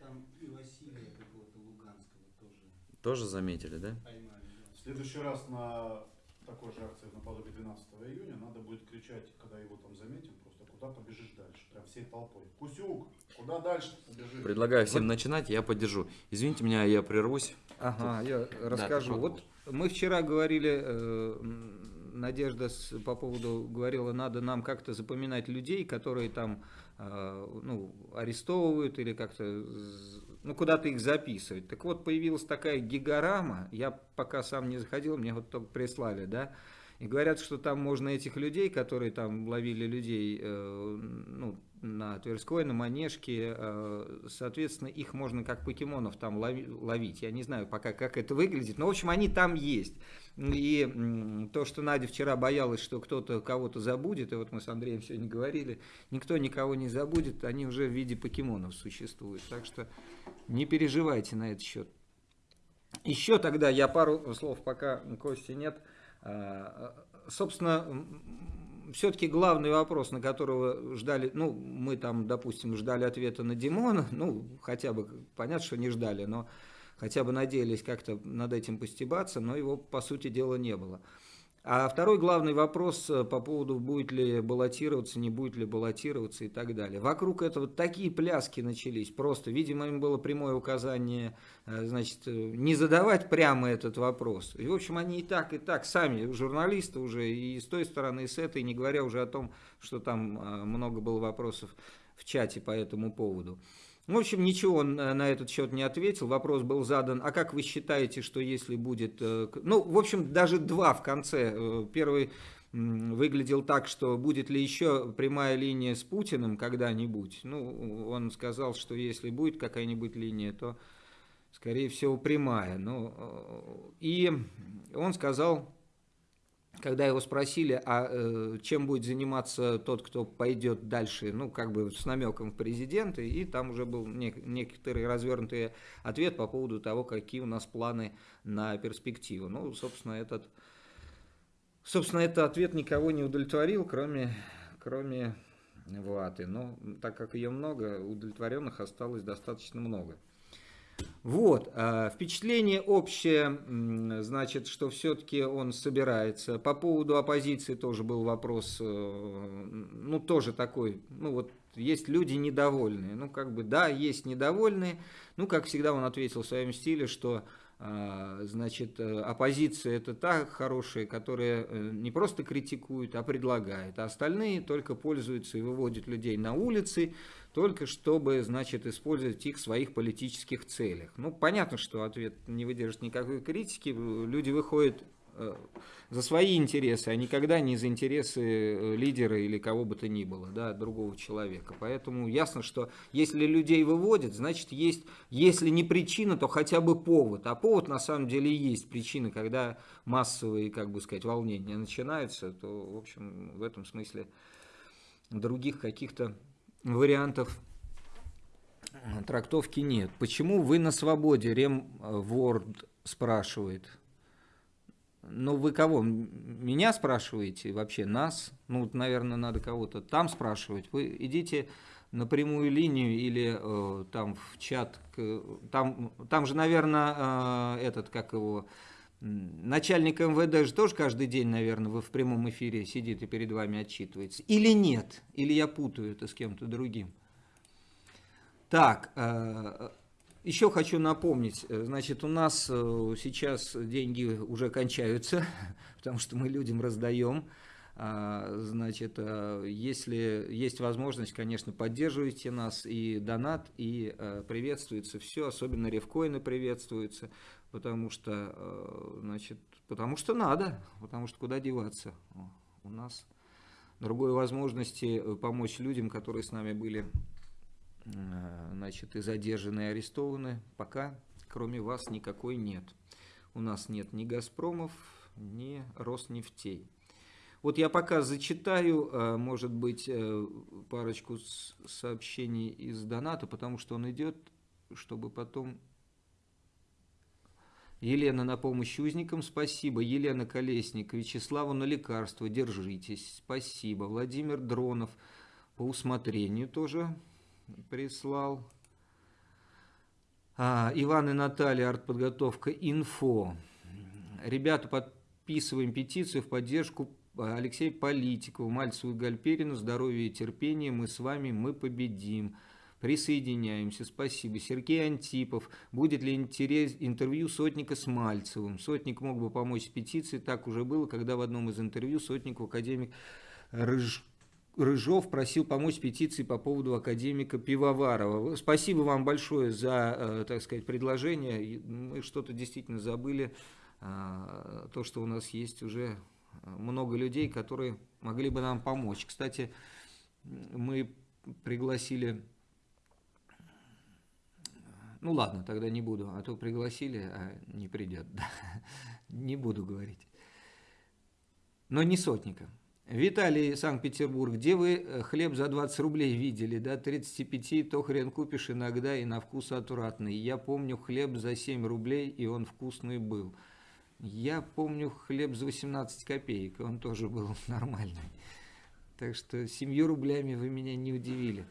E: Там и Василия какого-то Луганского тоже.
A: Тоже заметили, да?
E: Поймали, В следующий раз на такой же акции наподобие 12 июня надо будет кричать, когда его там заметим, куда побежишь дальше, прям всей толпой. Кусюк, куда дальше побежишь?
A: Предлагаю всем вот. начинать, я поддержу. Извините меня, я прервусь.
B: Ага, Тут... я расскажу. Да, вот мы вчера говорили э, Надежда по поводу говорила, надо нам как-то запоминать людей, которые там э, ну, арестовывают или как-то ну, куда-то их записывать. Так вот, появилась такая гигорама, я пока сам не заходил, мне вот только прислали, да, и говорят, что там можно этих людей, которые там ловили людей, э, ну, на Тверской, на Манежке, э, соответственно, их можно как покемонов там ловить. Я не знаю пока, как это выглядит, но, в общем, они там есть. И то, что Надя вчера боялась, что кто-то кого-то забудет, и вот мы с Андреем сегодня говорили, никто никого не забудет, они уже в виде покемонов существуют. Так что не переживайте на этот счет. Еще тогда я пару слов, пока Кости нет. А, собственно, все-таки главный вопрос, на которого ждали, ну, мы там, допустим, ждали ответа на Димона, ну, хотя бы, понятно, что не ждали, но хотя бы надеялись как-то над этим постебаться, но его, по сути дела, не было. А второй главный вопрос э, по поводу, будет ли баллотироваться, не будет ли баллотироваться и так далее. Вокруг этого такие пляски начались. Просто, видимо, им было прямое указание, э, значит, э, не задавать прямо этот вопрос. И, в общем, они и так, и так, сами журналисты уже, и с той стороны, и с этой, не говоря уже о том, что там много было вопросов в чате по этому поводу. В общем, ничего он э, на этот счет не ответил. Вопрос был задан, а как вы считаете, что если будет... Э, ну, в общем, даже два в конце. Э, первый выглядел так, что будет ли еще прямая линия с Путиным когда-нибудь. Ну, он сказал, что если будет какая-нибудь линия, то, скорее всего, прямая. Ну, и он сказал когда его спросили, а э, чем будет заниматься тот, кто пойдет дальше, ну, как бы с намеком в президенты, и там уже был нек- некоторый развернутый ответ по поводу того, какие у нас планы на перспективу. Ну, собственно, этот, собственно, этот ответ никого не удовлетворил, кроме, кроме Ваты. Но так как ее много, удовлетворенных осталось достаточно много. Вот, а, впечатление общее, значит, что все-таки он собирается. По поводу оппозиции тоже был вопрос, э, ну, тоже такой, ну, вот есть люди недовольные. Ну, как бы, да, есть недовольные. Ну, как всегда, он ответил в своем стиле, что а, значит, э, оппозиция это та хорошая, которая э, не просто критикует, а предлагает, а остальные только пользуются и выводят людей на улицы, только чтобы, значит, использовать их в своих политических целях. Ну, понятно, что ответ не выдержит никакой критики, люди выходят Э, за свои интересы, а никогда не за интересы э, лидера или кого бы то ни было, да, другого человека. Поэтому ясно, что если людей выводят, значит есть, если не причина, то хотя бы повод. А повод на самом деле есть причина, когда массовые, как бы сказать, волнения начинаются, то, в общем, в этом смысле других каких-то вариантов э, трактовки нет. Почему вы на свободе? Ремворд спрашивает. Ну, вы кого? Меня спрашиваете вообще? Нас? Ну, наверное, надо кого-то там спрашивать. Вы идите на прямую линию или э, там в чат. К, там, там же, наверное, э, этот, как его, начальник МВД же тоже каждый день, наверное, вы в прямом эфире сидит и перед вами отчитывается. Или нет? Или я путаю это с кем-то другим? Так, э, еще хочу напомнить, значит, у нас э, сейчас деньги уже кончаются, потому что мы людям раздаем. А, значит, э, если есть возможность, конечно, поддерживайте нас и донат, и приветствуется все, особенно ревкоины приветствуются, потому что, значит, потому что надо, потому что куда деваться. У нас другой возможности помочь людям, которые с нами были Э, значит, и задержаны, и арестованы, пока кроме вас никакой нет. У нас нет ни «Газпромов», ни «Роснефтей». Вот я пока зачитаю, э, может быть, э, парочку сообщений из доната, потому что он идет, чтобы потом... Елена на помощь узникам, спасибо. Елена Колесник, Вячеславу на лекарство, держитесь, спасибо. Владимир Дронов, по усмотрению тоже прислал. А, Иван и Наталья, артподготовка, инфо. Ребята, подписываем петицию в поддержку Алексея Политикова, Мальцеву и Гальперину. Здоровья и терпения. Мы с вами, мы победим. Присоединяемся. Спасибо. Сергей Антипов. Будет ли интерес, интервью Сотника с Мальцевым? Сотник мог бы помочь с петицией. Так уже было, когда в одном из интервью Сотнику академик Рыж Рыжов просил помочь петиции по поводу академика Пивоварова. Спасибо вам большое за, э, так сказать, предложение. Мы что-то действительно забыли. А, то, что у нас есть уже много людей, которые могли бы нам помочь. Кстати, мы пригласили... Ну ладно, тогда не буду, а то пригласили, а не придет. Не буду говорить. Но не сотника. Виталий, Санкт-Петербург, где вы э, хлеб за 20 рублей видели, да, 35, то хрен купишь иногда и на вкус отвратный. Я помню хлеб за 7 рублей, и он вкусный был. Я помню хлеб за 18 копеек, и он тоже был нормальный. Так что 7 рублями вы меня не удивили.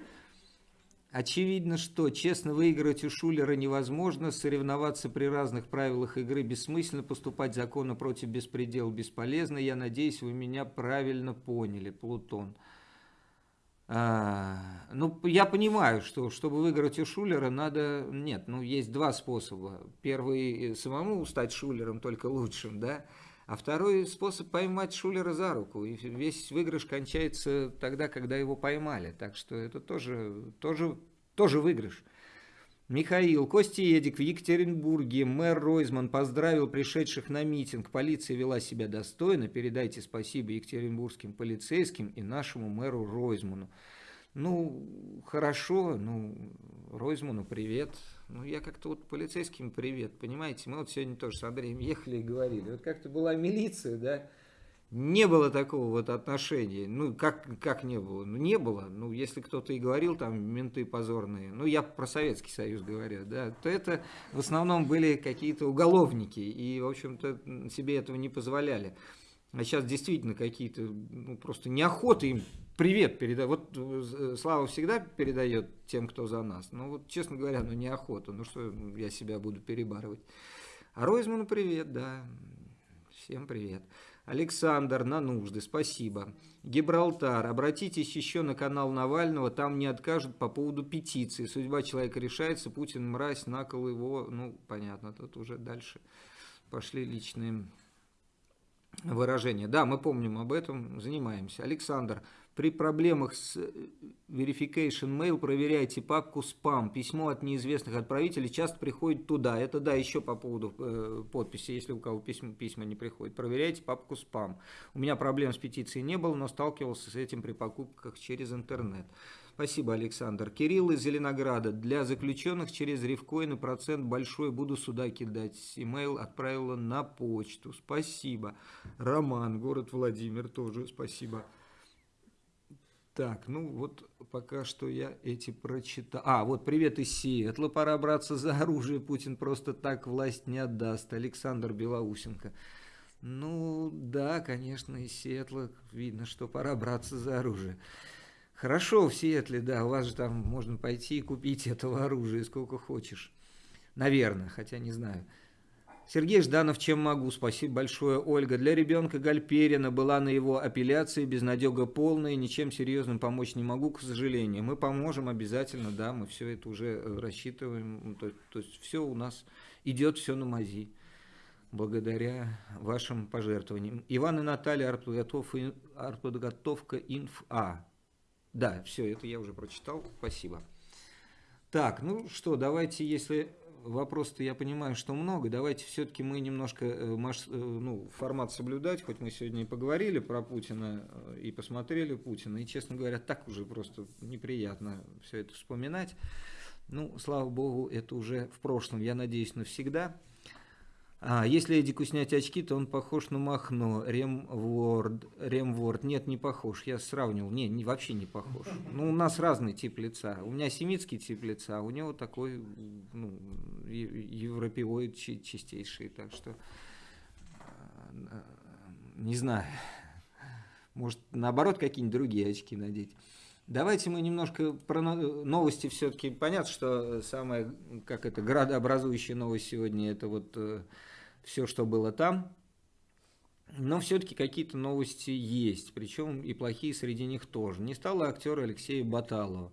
B: Очевидно, что честно выиграть у Шулера невозможно, соревноваться при разных правилах игры бессмысленно, поступать законно против беспредела бесполезно. Я надеюсь, вы меня правильно поняли, Плутон. А, ну, я понимаю, что чтобы выиграть у Шулера, надо... Нет, ну, есть два способа. Первый – самому стать Шулером, только лучшим, да? А второй способ – поймать Шулера за руку. И весь выигрыш кончается тогда, когда его поймали. Так что это тоже, тоже, тоже выигрыш. Михаил Костиедик в Екатеринбурге. Мэр Ройзман поздравил пришедших на митинг. Полиция вела себя достойно. Передайте спасибо екатеринбургским полицейским и нашему мэру Ройзману. Ну, хорошо, ну, Ройзману привет. Ну, я как-то вот полицейским привет, понимаете? Мы вот сегодня тоже с Андреем ехали и говорили. Вот как-то была милиция, да, не было такого вот отношения. Ну, как, как не было? Ну, не было. Ну, если кто-то и говорил, там, менты позорные, ну, я про Советский Союз говорю, да, то это в основном были какие-то уголовники, и, в общем-то, себе этого не позволяли. А сейчас действительно какие-то, ну, просто неохота им привет передать. Вот э, Слава всегда передает тем, кто за нас. Ну вот, честно говоря, ну неохота. Ну что я себя буду перебарывать. А Ройзману привет, да. Всем привет. Александр, на нужды, спасибо. Гибралтар, обратитесь еще на канал Навального, там не откажут по поводу петиции. Судьба человека решается, Путин мразь, накол его, ну, понятно, тут уже дальше пошли личные выражения. Да, мы помним об этом, занимаемся. Александр, при проблемах с э, Verification Mail проверяйте папку спам. Письмо от неизвестных отправителей часто приходит туда. Это да, еще по поводу э, подписи, если у кого письма, письма не приходят. Проверяйте папку спам. У меня проблем с петицией не было, но сталкивался с этим при покупках через интернет. Спасибо, Александр. Кирилл из Зеленограда. Для заключенных через рифкоины процент большой. Буду сюда кидать. Имейл отправила на почту. Спасибо. Роман, город Владимир, тоже спасибо. Так, ну вот пока что я эти прочитал. А, вот привет из Сиэтла. Пора браться за оружие. Путин просто так власть не отдаст. Александр Белоусенко. Ну, да, конечно, из Сиэтла видно, что пора браться за оружие. Хорошо, в Сиэтле, да, у вас же там можно пойти и купить этого оружия сколько хочешь. Наверное, хотя не знаю. Сергей Жданов, чем могу? Спасибо большое, Ольга. Для ребенка Гальперина была на его апелляции, безнадега полная, ничем серьезным помочь не могу, к сожалению. Мы поможем обязательно, да, мы все это уже э, рассчитываем. То, то есть все у нас идет все на мази, благодаря вашим пожертвованиям. Иван и Наталья, артподготовка инфа. Да, все, это я уже прочитал, спасибо. Так, ну что, давайте, если вопрос-то я понимаю, что много. Давайте все-таки мы немножко э, э, ну, формат соблюдать, хоть мы сегодня и поговорили про Путина э, и посмотрели Путина. И, честно говоря, так уже просто неприятно все это вспоминать. Ну, слава богу, это уже в прошлом, я надеюсь, навсегда. А, если Эдику снять очки, то он похож на Махно, Ремворд, Ремворд. Нет, не похож, я сравнивал. Не, не, вообще не похож. Ну, у нас разный тип лица. У меня семитский тип лица, а у него такой, ну, европеоид чистейший. Так что, а, не знаю, может, наоборот, какие-нибудь другие очки надеть. Давайте мы немножко про новости все-таки. Понятно, что самая, как это, градообразующая новость сегодня, это вот э, все, что было там. Но все-таки какие-то новости есть, причем и плохие среди них тоже. Не стало актера Алексея Баталова.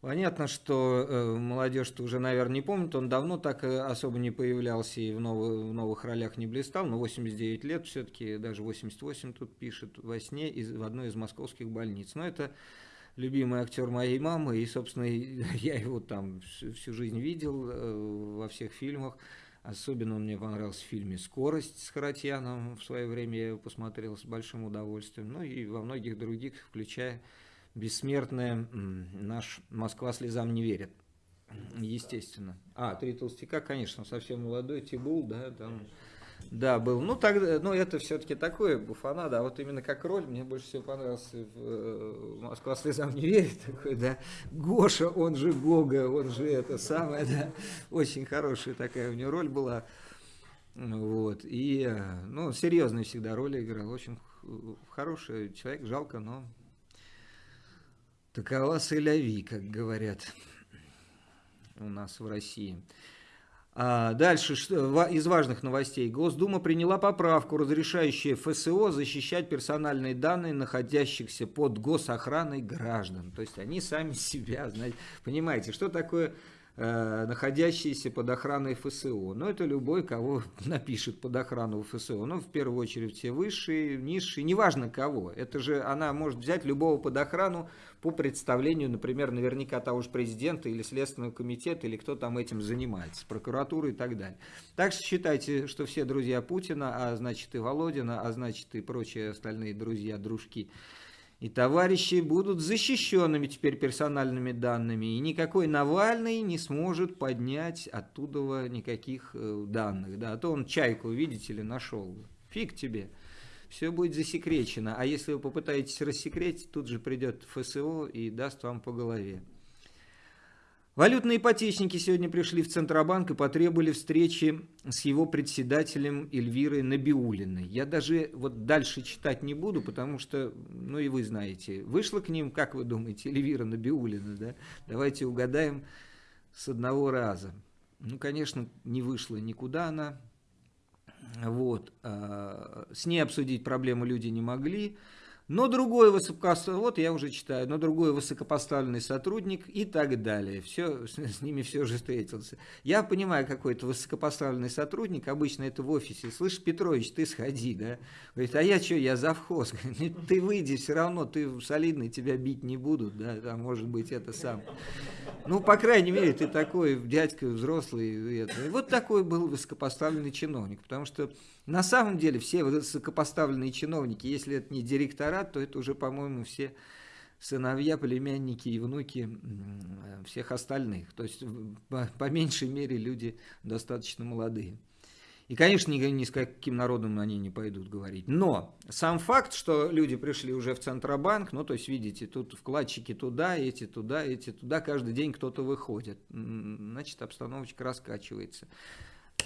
B: Понятно, что э, молодежь-то уже, наверное, не помнит, он давно так э, особо не появлялся и в, новых, в новых ролях не блистал, но 89 лет все-таки, даже 88 тут пишет, во сне из, в одной из московских больниц. Но это любимый актер моей мамы, и, собственно, я его там всю, жизнь видел э, во всех фильмах. Особенно он мне понравился в фильме «Скорость» с Харатьяном. В свое время я его посмотрел с большим удовольствием. Ну и во многих других, включая бессмертное «Наш Москва слезам не верит». Естественно. А, «Три толстяка», конечно, совсем молодой, Тибул, да, там да, был. Ну, тогда, ну, это все-таки такое буфана, да, вот именно как роль мне больше всего понравился в э, «Москва слезам не верит», такой, да, Гоша, он же Гога, он же это самое, да, очень хорошая такая у него роль была, вот, и, ну, серьезные всегда роли играл, очень хороший человек, жалко, но такова сэляви, как говорят у нас в России. А дальше из важных новостей. Госдума приняла поправку, разрешающую ФСО защищать персональные данные находящихся под госохраной граждан. То есть они сами себя, знаете, понимаете, что такое находящиеся под охраной ФСО. Но это любой, кого напишет под охрану ФСО. Ну, в первую очередь, все высшие, низшие, неважно кого. Это же она может взять любого под охрану по представлению, например, наверняка того же президента или Следственного комитета, или кто там этим занимается, прокуратуры и так далее. Так что считайте, что все друзья Путина, а значит и Володина, а значит и прочие остальные друзья, дружки, и товарищи будут защищенными теперь персональными данными, и никакой Навальный не сможет поднять оттуда никаких э, данных. Да? А то он чайку, видите ли, нашел. Фиг тебе. Все будет засекречено. А если вы попытаетесь рассекретить, тут же придет ФСО и даст вам по голове. Валютные ипотечники сегодня пришли в Центробанк и потребовали встречи с его председателем Эльвирой Набиулиной. Я даже вот дальше читать не буду, потому что, ну и вы знаете, вышла к ним, как вы думаете, Эльвира Набиулина, да? Давайте угадаем с одного раза. Ну, конечно, не вышла никуда она. Вот. А, с ней обсудить проблему люди не могли. Но другой высокопоставленный, вот я уже читаю, но другой высокопоставленный сотрудник и так далее. Все, с, с ними все же встретился. Я понимаю, какой-то высокопоставленный сотрудник, обычно это в офисе. Слышь, Петрович, ты сходи, да? Говорит, а я что, я завхоз. Говорит, ты выйди, все равно ты солидный, тебя бить не будут, да, а может быть это сам. Ну, по крайней мере, ты такой дядька взрослый. Это. Вот такой был высокопоставленный чиновник, потому что на самом деле все высокопоставленные чиновники, если это не директорат, то это уже, по-моему, все сыновья, племянники и внуки всех остальных. То есть, по, по меньшей мере, люди достаточно молодые. И, конечно, ни, ни с каким народом они не пойдут говорить. Но сам факт, что люди пришли уже в Центробанк, ну, то есть, видите, тут вкладчики туда, эти туда, эти туда, каждый день кто-то выходит. Значит, обстановочка раскачивается.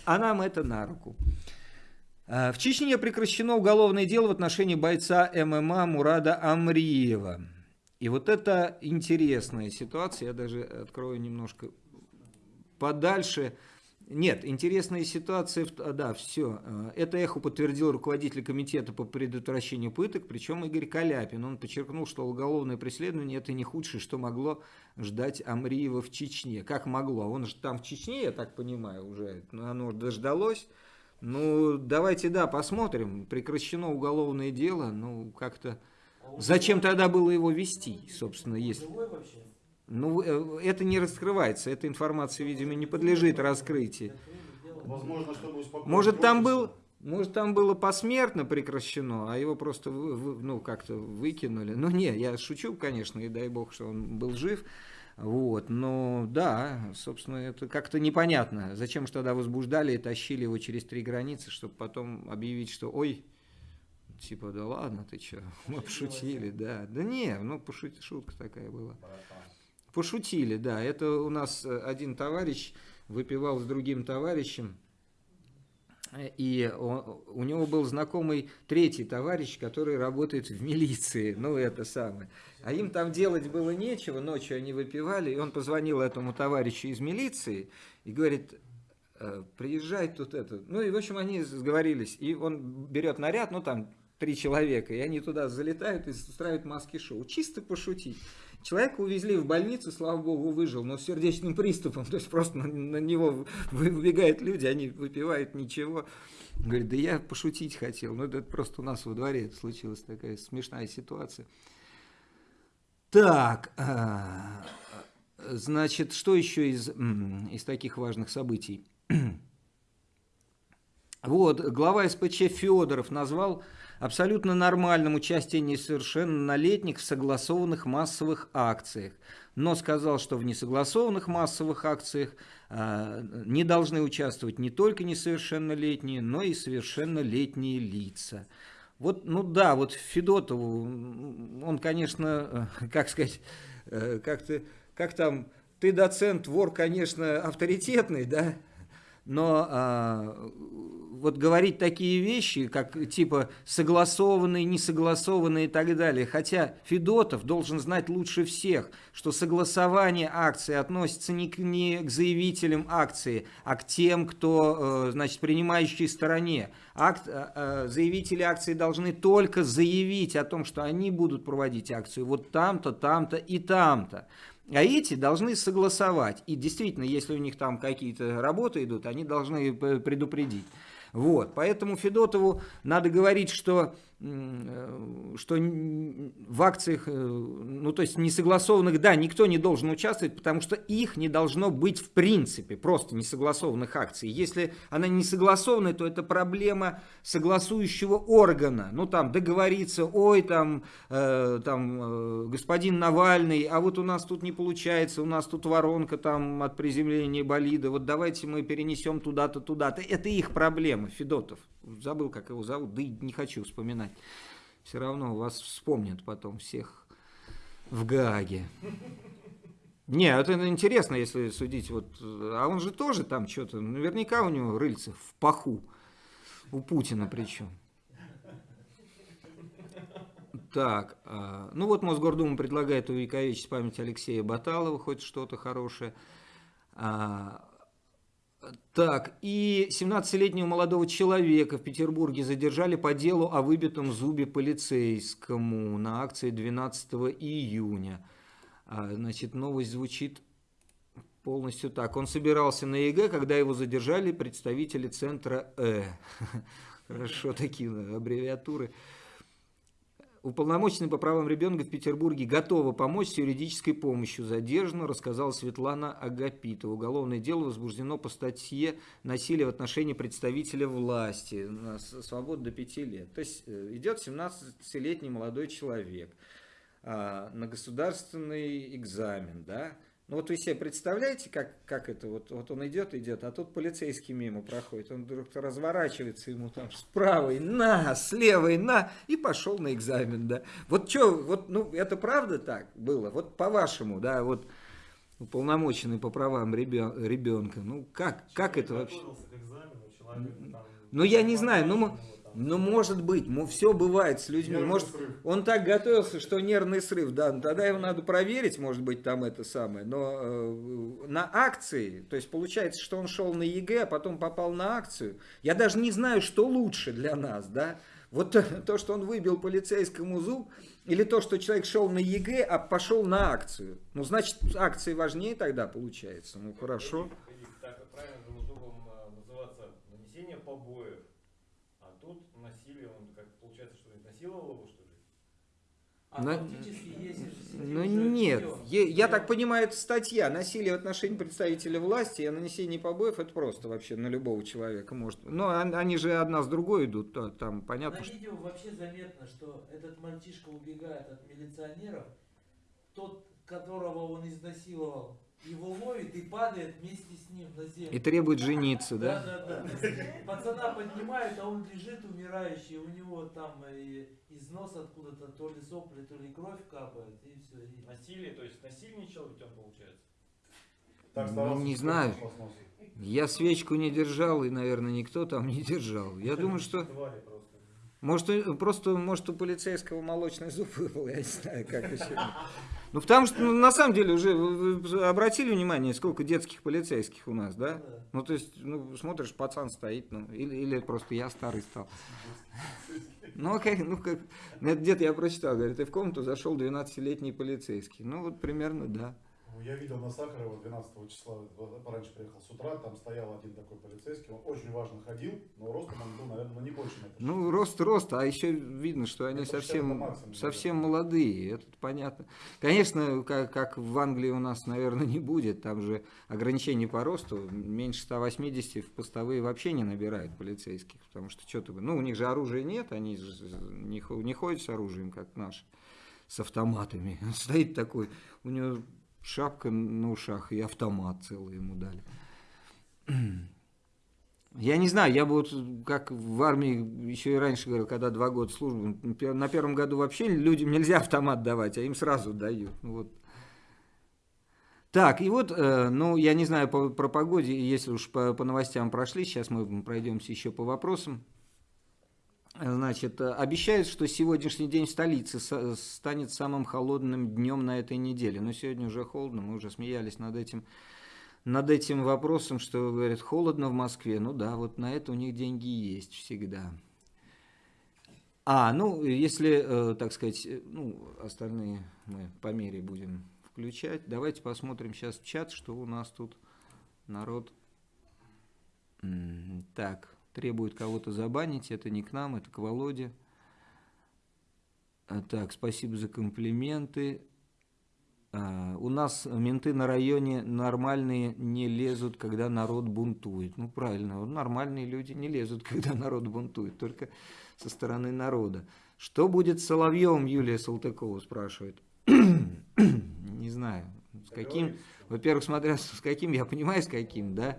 B: А нам это на руку. Э, в Чечне прекращено уголовное дело в отношении бойца ММА Мурада Амриева. И вот это интересная ситуация, я даже открою немножко подальше. Нет, интересная ситуация, да, все. Э, это эхо подтвердил руководитель комитета по предотвращению пыток, причем Игорь Каляпин. Он подчеркнул, что уголовное преследование это не худшее, что могло ждать Амриева в Чечне. Как могло? Он же там в Чечне, я так понимаю, уже, но оно дождалось. Ну, давайте, да, посмотрим. Прекращено уголовное дело, ну, как-то... Зачем тогда было его вести, собственно, если... Ну, э, это не раскрывается, эта информация, видимо, не подлежит раскрытию.
E: Возможно, чтобы
B: Может, там был... Может, там было посмертно прекращено, а его просто, ну, как-то выкинули. Ну, не, я шучу, конечно, и дай бог, что он был жив. Вот, но да, собственно, это как-то непонятно. Зачем же тогда возбуждали и тащили его через три границы, чтобы потом объявить, что ой, типа, да ладно, ты что, мы пошутили, да. Да не, ну, пошут, шутка такая была. Пошутили, да. Это у нас э, один товарищ выпивал с другим товарищем, и он, у него был знакомый третий товарищ, который работает в милиции, ну это самое. А им там делать было нечего, ночью они выпивали, и он позвонил этому товарищу из милиции и говорит, «Э, приезжай тут это. Ну и в общем они сговорились, и он берет наряд, ну там три человека, и они туда залетают и устраивают маски-шоу. Чисто пошутить. Человека увезли в больницу, слава богу, выжил, но с сердечным приступом. То есть просто на, на него выбегают люди, они выпивают ничего. Говорит, да я пошутить хотел. Ну это просто у нас во дворе случилась такая смешная ситуация. Так, а, значит, что еще из, из таких важных событий? Вот, глава СПЧ Федоров назвал абсолютно нормальным участие несовершеннолетних в согласованных массовых акциях, но сказал, что в несогласованных массовых акциях э, не должны участвовать не только несовершеннолетние, но и совершеннолетние лица. Вот, ну да, вот Федотову, он, конечно, э, как сказать, э, как, ты, как там, ты доцент, вор, конечно, авторитетный, да, но а, вот говорить такие вещи, как типа согласованные, несогласованные и так далее. Хотя Федотов должен знать лучше всех, что согласование акции относится не к, не к заявителям акции, а к тем, кто, э, значит, принимающей стороне. Акт, э, э, заявители акции должны только заявить о том, что они будут проводить акцию вот там-то, там-то и там-то. А эти должны согласовать. И действительно, если у них там какие-то работы идут, они должны предупредить. Вот, поэтому Федотову надо говорить, что что в акциях, э, ну то есть несогласованных, да, никто не должен участвовать, потому что их не должно быть в принципе, просто несогласованных акций. Если она не согласованная, то это проблема согласующего органа. Ну там договориться, ой, там, э, там э, господин Навальный, а вот у нас тут не получается, у нас тут воронка там от приземления болида, вот давайте мы перенесем туда-то, туда-то. Это их проблема, Федотов. Забыл, как его зовут, да и не хочу вспоминать. Все равно вас вспомнят потом всех в Гааге. Не, это интересно, если судить. Вот, а он же тоже там что-то, наверняка у него рыльце в паху. У Путина причем. Так, а, ну вот Мосгордума предлагает увековечить память Алексея Баталова, хоть что-то хорошее. А, Так, и 17-летнего молодого человека в Петербурге задержали по делу о выбитом зубе полицейскому на акции 12 июня. А, значит, новость звучит полностью так. Он собирался на ЕГЭ, когда его задержали представители центра Э. Хорошо, такие аббревиатуры. Уполномоченный по правам ребенка в Петербурге готова помочь с юридической помощью. Задержана, рассказала Светлана Агапитова. Уголовное дело возбуждено по статье «Насилие в отношении представителя власти». Свобода до 5 лет. То есть э, идет 17-летний молодой человек а, на государственный экзамен, да, ну вот вы себе представляете, как, как это, вот, вот он идет, идет, а тут полицейский мимо проходит, он вдруг разворачивается ему там с правой на, с левой на, и пошел на экзамен, да. Вот что, вот, ну, это правда так было? Вот по-вашему, да, вот уполномоченный по правам ребенка, ну, как, как это вообще? Ну, я не знаю, ну, ну, может быть, все бывает с людьми. Нервный может, срыв. он так готовился, что нервный срыв, да, ну, тогда его надо проверить, может быть, там это самое. Но э, на акции, то есть получается, что он шел на ЕГЭ, а потом попал на акцию. Я даже не знаю, что лучше для нас, да. Вот то, что он выбил полицейскому зуб, или то, что человек шел на ЕГЭ, а пошел на акцию. Ну, значит, акции важнее тогда получается. Ну, хорошо.
F: Так правильно э, называться нанесение побоев насилие, он как получается, что изнасиловал его, что ли?
B: А Но... Ну нет, я, я так понимаю, это статья. Насилие в отношении представителя власти и нанесение побоев, это просто вообще на любого человека может. Но они же одна с другой идут, там понятно.
G: На видео вообще заметно, что этот мальчишка убегает от милиционеров, тот, которого он изнасиловал, его ловит и падает вместе с ним на землю.
B: И требует жениться, да?
G: Да, да, да. Пацана поднимают, а он лежит умирающий, у него там из носа откуда-то то ли сопли, то ли кровь капает, и все. И...
F: Насилие, то есть насильничал ведь он получается?
B: Так, ну, не знаю. Я свечку не держал, и, наверное, никто там не держал. Я думаю, что... Может, просто, может, у полицейского молочный зуб выпал, я не знаю, как еще. Ну, потому что, ну, на самом деле, уже вы обратили внимание, сколько детских полицейских у нас, да? Ну, то есть, ну, смотришь, пацан стоит, ну, или, или просто я старый стал. Ну, а как, ну, как, где-то я прочитал, говорит, и в комнату зашел 12-летний полицейский. Ну, вот примерно, да.
E: Ну, я видел на Сахарова 12 числа, пораньше приехал с утра, там стоял один такой полицейский, он очень важно ходил, но ростом он был, наверное, ну, не больше метра.
B: Ну, рост, рост, а еще видно, что они это совсем, совсем молодые, это понятно. Конечно, как, как в Англии у нас, наверное, не будет, там же ограничение по росту, меньше 180 в постовые вообще не набирают полицейских, потому что что-то, ну, у них же оружия нет, они же не, не ходят с оружием, как наши с автоматами. Стоит такой, у него шапка на ушах и автомат целый ему дали. Я не знаю, я бы вот как в армии еще и раньше говорил, когда два года службы, на первом году вообще людям нельзя автомат давать, а им сразу дают. Ну, вот. Так, и вот, э, ну, я не знаю про погоде, если уж по, по новостям прошли, сейчас мы пройдемся еще по вопросам. Значит, э, обещают, что сегодняшний день в столице станет самым холодным днем на этой неделе. Но сегодня уже холодно, мы уже смеялись над этим, над этим вопросом, что, говорят, холодно в Москве. Ну да, вот на это у них деньги есть всегда. А, ну, если, э, так сказать, э, ну, остальные мы по мере будем включать. Давайте посмотрим сейчас в чат, что у нас тут народ. Так, требует кого-то забанить, это не к нам, это к Володе. А, так, спасибо за комплименты. А, у нас менты на районе нормальные не лезут, когда народ бунтует. Ну, правильно, нормальные люди не лезут, когда народ бунтует, только со стороны народа. Что будет с Соловьевым, Юлия Салтыкова спрашивает. не знаю, с каким, во-первых, смотря с каким, я понимаю, с каким, да,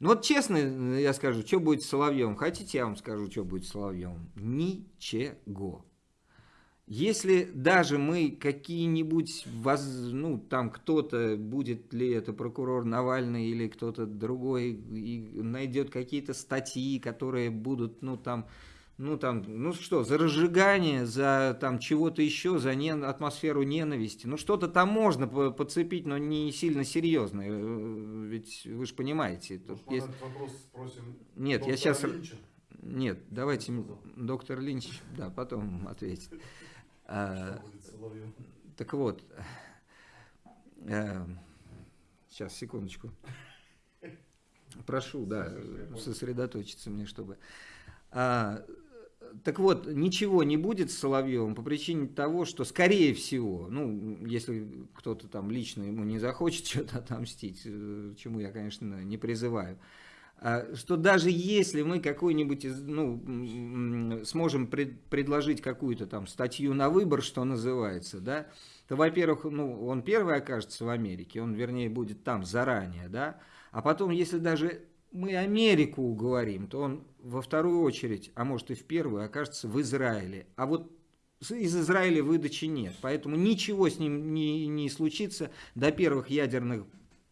B: ну вот честно я скажу, что будет с Соловьем. Хотите, я вам скажу, что будет с Соловьем? Ничего. Если даже мы какие-нибудь, ну там кто-то, будет ли это прокурор Навальный или кто-то другой, и найдет какие-то статьи, которые будут, ну там, ну там, ну что, за разжигание, за там чего-то еще, за не, атмосферу ненависти. Ну что-то там можно по- подцепить, но не сильно серьезно. Э, Ведь вы же понимаете. тут
E: Может,
B: есть-
E: вопрос спросим
B: Нет, я сейчас...
E: Линча?
B: Нет, давайте доктор Линч, да, потом ответит. А? Так вот, сейчас, секундочку. Прошу, да, сосредоточиться мне, чтобы... А, так вот, ничего не будет с Соловьевым по причине того, что, скорее всего, ну, если кто-то там лично ему не захочет что-то отомстить, э, чему я, конечно, не призываю, а, что даже если мы какой-нибудь, из- ну, сможем пред- предложить какую-то там статью на выбор, что называется, да, то, во-первых, ну, он первый окажется в Америке, он, вернее, будет там заранее, да, а потом, если даже мы Америку уговорим, то он во вторую очередь, а может и в первую, окажется в Израиле. А вот из Израиля выдачи нет, поэтому ничего с ним не, не случится до первых ядерных